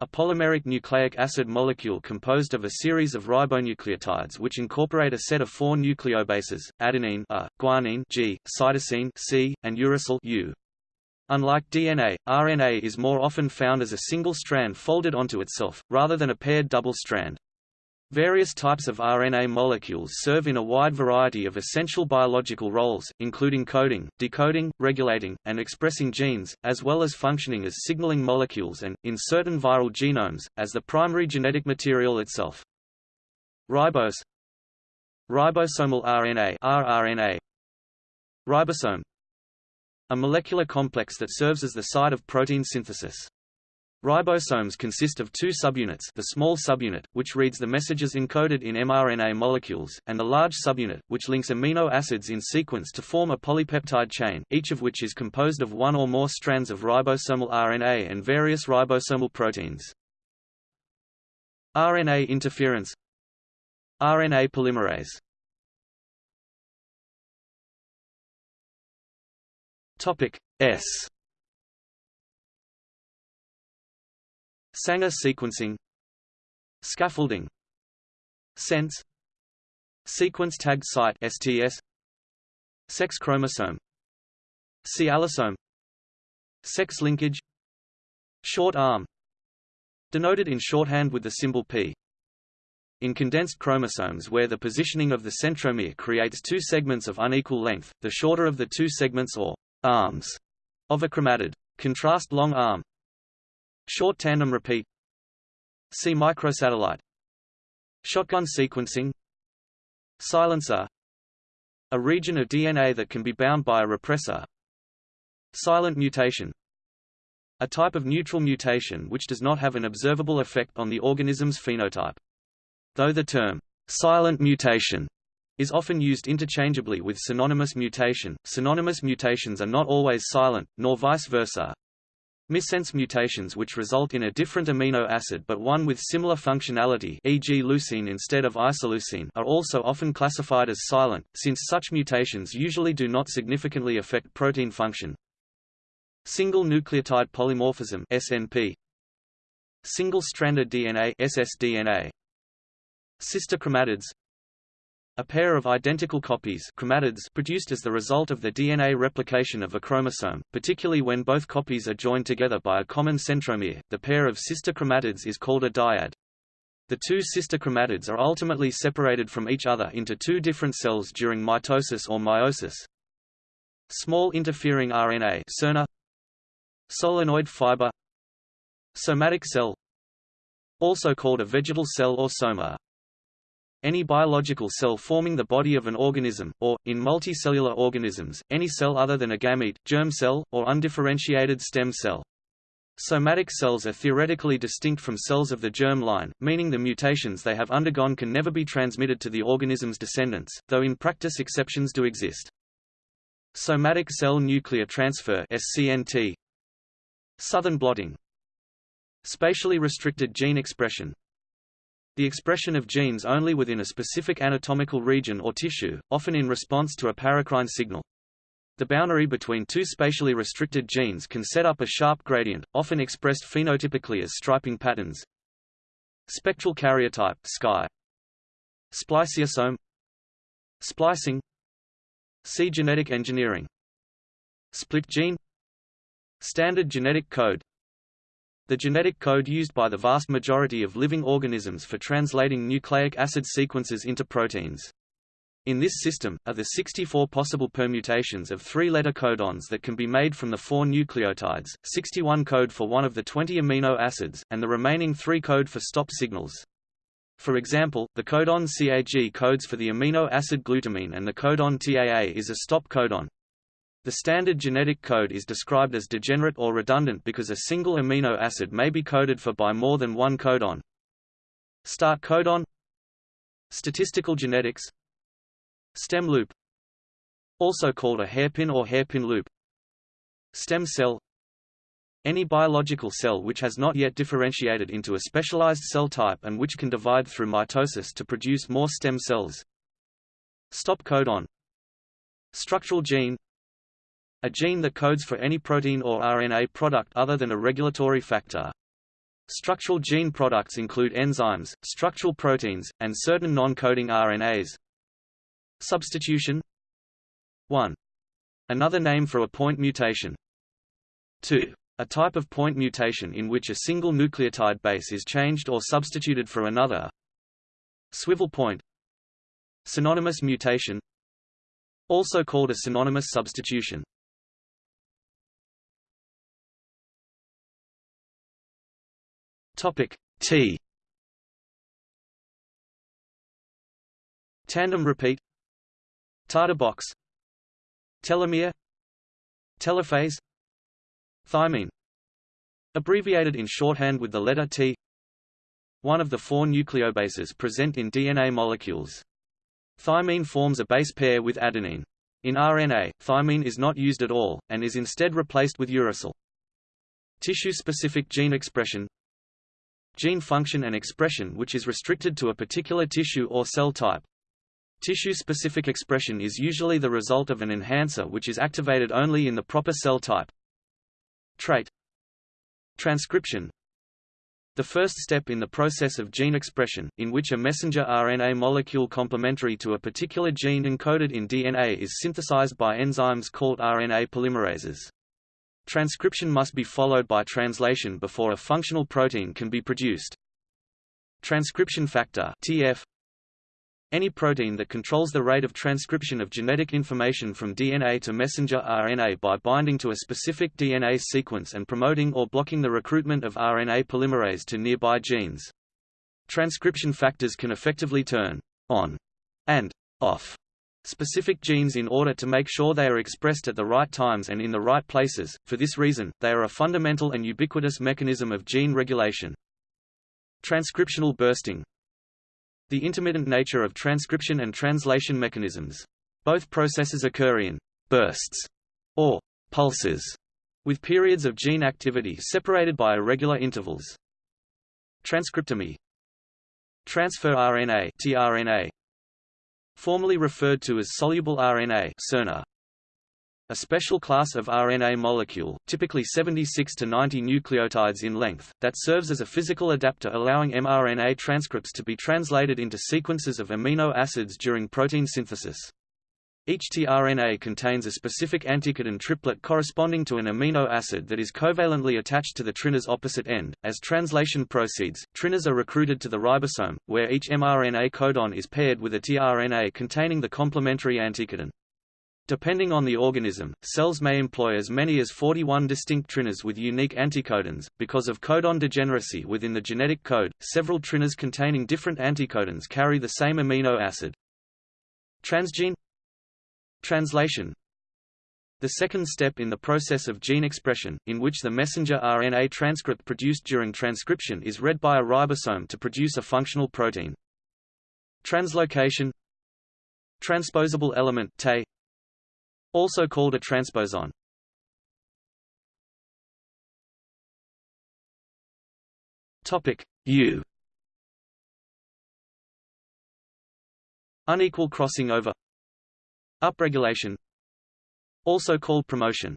a polymeric nucleic acid molecule composed of a series of ribonucleotides which incorporate a set of four nucleobases, adenine A, guanine G, cytosine C, and uracil U. Unlike DNA, RNA is more often found as a single strand folded onto itself, rather than a paired double strand. Various types of RNA molecules serve in a wide variety of essential biological roles, including coding, decoding, regulating, and expressing genes, as well as functioning as signaling molecules and, in certain viral genomes, as the primary genetic material itself. Ribose Ribosomal RNA rRNA Ribosome a molecular complex that serves as the site of protein synthesis. Ribosomes consist of two subunits the small subunit, which reads the messages encoded in mRNA molecules, and the large subunit, which links amino acids in sequence to form a polypeptide chain, each of which is composed of one or more strands of ribosomal RNA and various ribosomal proteins. RNA interference RNA polymerase Topic S Sanger sequencing. Scaffolding. Sense. Sequence tagged site STS Sex chromosome. C Sex linkage. Short arm. Denoted in shorthand with the symbol P. In condensed chromosomes where the positioning of the centromere creates two segments of unequal length, the shorter of the two segments or arms of a chromatid. Contrast long arm. Short tandem repeat. See microsatellite. Shotgun sequencing. Silencer. A region of DNA that can be bound by a repressor. Silent mutation. A type of neutral mutation which does not have an observable effect on the organism's phenotype. Though the term silent mutation is often used interchangeably with synonymous mutation. Synonymous mutations are not always silent, nor vice versa. Missense mutations which result in a different amino acid but one with similar functionality e.g. leucine instead of isoleucine are also often classified as silent, since such mutations usually do not significantly affect protein function. Single nucleotide polymorphism SNP Single-stranded DNA ssDNA Sister chromatids a pair of identical copies chromatids produced as the result of the DNA replication of a chromosome, particularly when both copies are joined together by a common centromere, the pair of sister chromatids is called a dyad. The two sister chromatids are ultimately separated from each other into two different cells during mitosis or meiosis. Small interfering RNA Solenoid fiber Somatic cell Also called a vegetal cell or soma any biological cell forming the body of an organism, or, in multicellular organisms, any cell other than a gamete, germ cell, or undifferentiated stem cell. Somatic cells are theoretically distinct from cells of the germ line, meaning the mutations they have undergone can never be transmitted to the organism's descendants, though in practice exceptions do exist. Somatic cell nuclear transfer SCNT Southern blotting Spatially restricted gene expression the expression of genes only within a specific anatomical region or tissue, often in response to a paracrine signal. The boundary between two spatially restricted genes can set up a sharp gradient, often expressed phenotypically as striping patterns. Spectral karyotype sky. Spliceosome Splicing See genetic engineering Split gene Standard genetic code the genetic code used by the vast majority of living organisms for translating nucleic acid sequences into proteins. In this system, are the 64 possible permutations of three-letter codons that can be made from the four nucleotides, 61 code for one of the 20 amino acids, and the remaining three code for stop signals. For example, the codon CAG codes for the amino acid glutamine and the codon TAA is a stop codon. The standard genetic code is described as degenerate or redundant because a single amino acid may be coded for by more than one codon. Start codon. Statistical genetics. Stem loop. Also called a hairpin or hairpin loop. Stem cell. Any biological cell which has not yet differentiated into a specialized cell type and which can divide through mitosis to produce more stem cells. Stop codon. Structural gene a gene that codes for any protein or RNA product other than a regulatory factor. Structural gene products include enzymes, structural proteins, and certain non-coding RNAs. Substitution 1. Another name for a point mutation. 2. A type of point mutation in which a single nucleotide base is changed or substituted for another. Swivel point Synonymous mutation Also called a synonymous substitution Topic T. Tandem repeat. TATA box Telomere. Telophase Thymine. Abbreviated in shorthand with the letter T. One of the four nucleobases present in DNA molecules. Thymine forms a base pair with adenine. In RNA, thymine is not used at all, and is instead replaced with uracil. Tissue-specific gene expression Gene function and expression which is restricted to a particular tissue or cell type. Tissue-specific expression is usually the result of an enhancer which is activated only in the proper cell type. Trait Transcription The first step in the process of gene expression, in which a messenger RNA molecule complementary to a particular gene encoded in DNA is synthesized by enzymes called RNA polymerases. Transcription must be followed by translation before a functional protein can be produced. Transcription factor TF any protein that controls the rate of transcription of genetic information from DNA to messenger RNA by binding to a specific DNA sequence and promoting or blocking the recruitment of RNA polymerase to nearby genes. Transcription factors can effectively turn on and off specific genes in order to make sure they are expressed at the right times and in the right places. For this reason, they are a fundamental and ubiquitous mechanism of gene regulation. Transcriptional bursting The intermittent nature of transcription and translation mechanisms. Both processes occur in bursts or pulses, with periods of gene activity separated by irregular intervals. Transcriptome Transfer RNA tRNA formerly referred to as soluble RNA a special class of RNA molecule, typically 76 to 90 nucleotides in length, that serves as a physical adapter allowing mRNA transcripts to be translated into sequences of amino acids during protein synthesis. Each tRNA contains a specific anticodon triplet corresponding to an amino acid that is covalently attached to the tRNA's opposite end. As translation proceeds, tRNAs are recruited to the ribosome, where each mRNA codon is paired with a tRNA containing the complementary anticodon. Depending on the organism, cells may employ as many as 41 distinct tRNAs with unique anticodons. Because of codon degeneracy within the genetic code, several tRNAs containing different anticodons carry the same amino acid. Transgene Translation. The second step in the process of gene expression, in which the messenger RNA transcript produced during transcription is read by a ribosome to produce a functional protein. Translocation. Transposable element TE, also called a transposon. Topic. U. Unequal crossing over Upregulation Also called promotion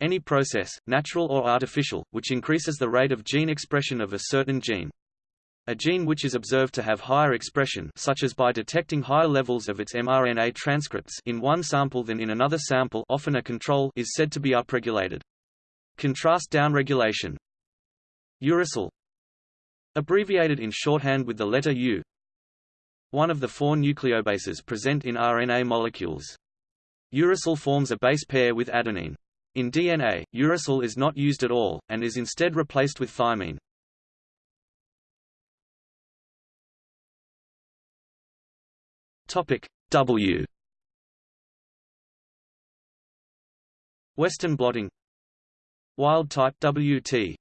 Any process, natural or artificial, which increases the rate of gene expression of a certain gene. A gene which is observed to have higher expression such as by detecting higher levels of its mRNA transcripts in one sample than in another sample often a control is said to be upregulated. Contrast downregulation Uracil Abbreviated in shorthand with the letter U one of the four nucleobases present in RNA molecules. Uracil forms a base pair with adenine. In DNA, uracil is not used at all, and is instead replaced with thymine. Topic W. Western blotting Wild type WT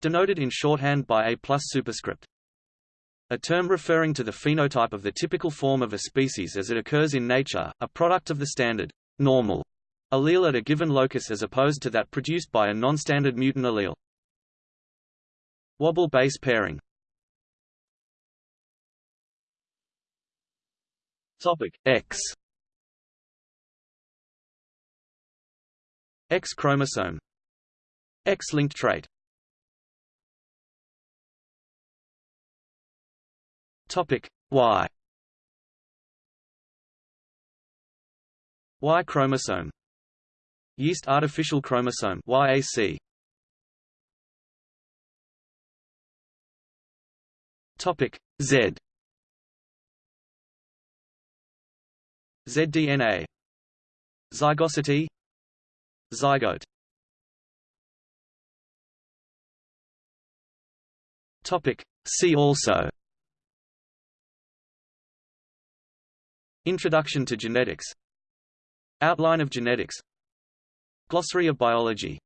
Denoted in shorthand by A plus superscript a term referring to the phenotype of the typical form of a species as it occurs in nature, a product of the standard normal allele at a given locus as opposed to that produced by a non-standard mutant allele. Wobble base pairing. Topic X. X chromosome. X-linked trait Topic. Y Y chromosome. Yeast artificial chromosome YAC Topic. Z. ZDNA Zygosity. Zygote. Topic. See also Introduction to genetics. Outline of genetics. Glossary of biology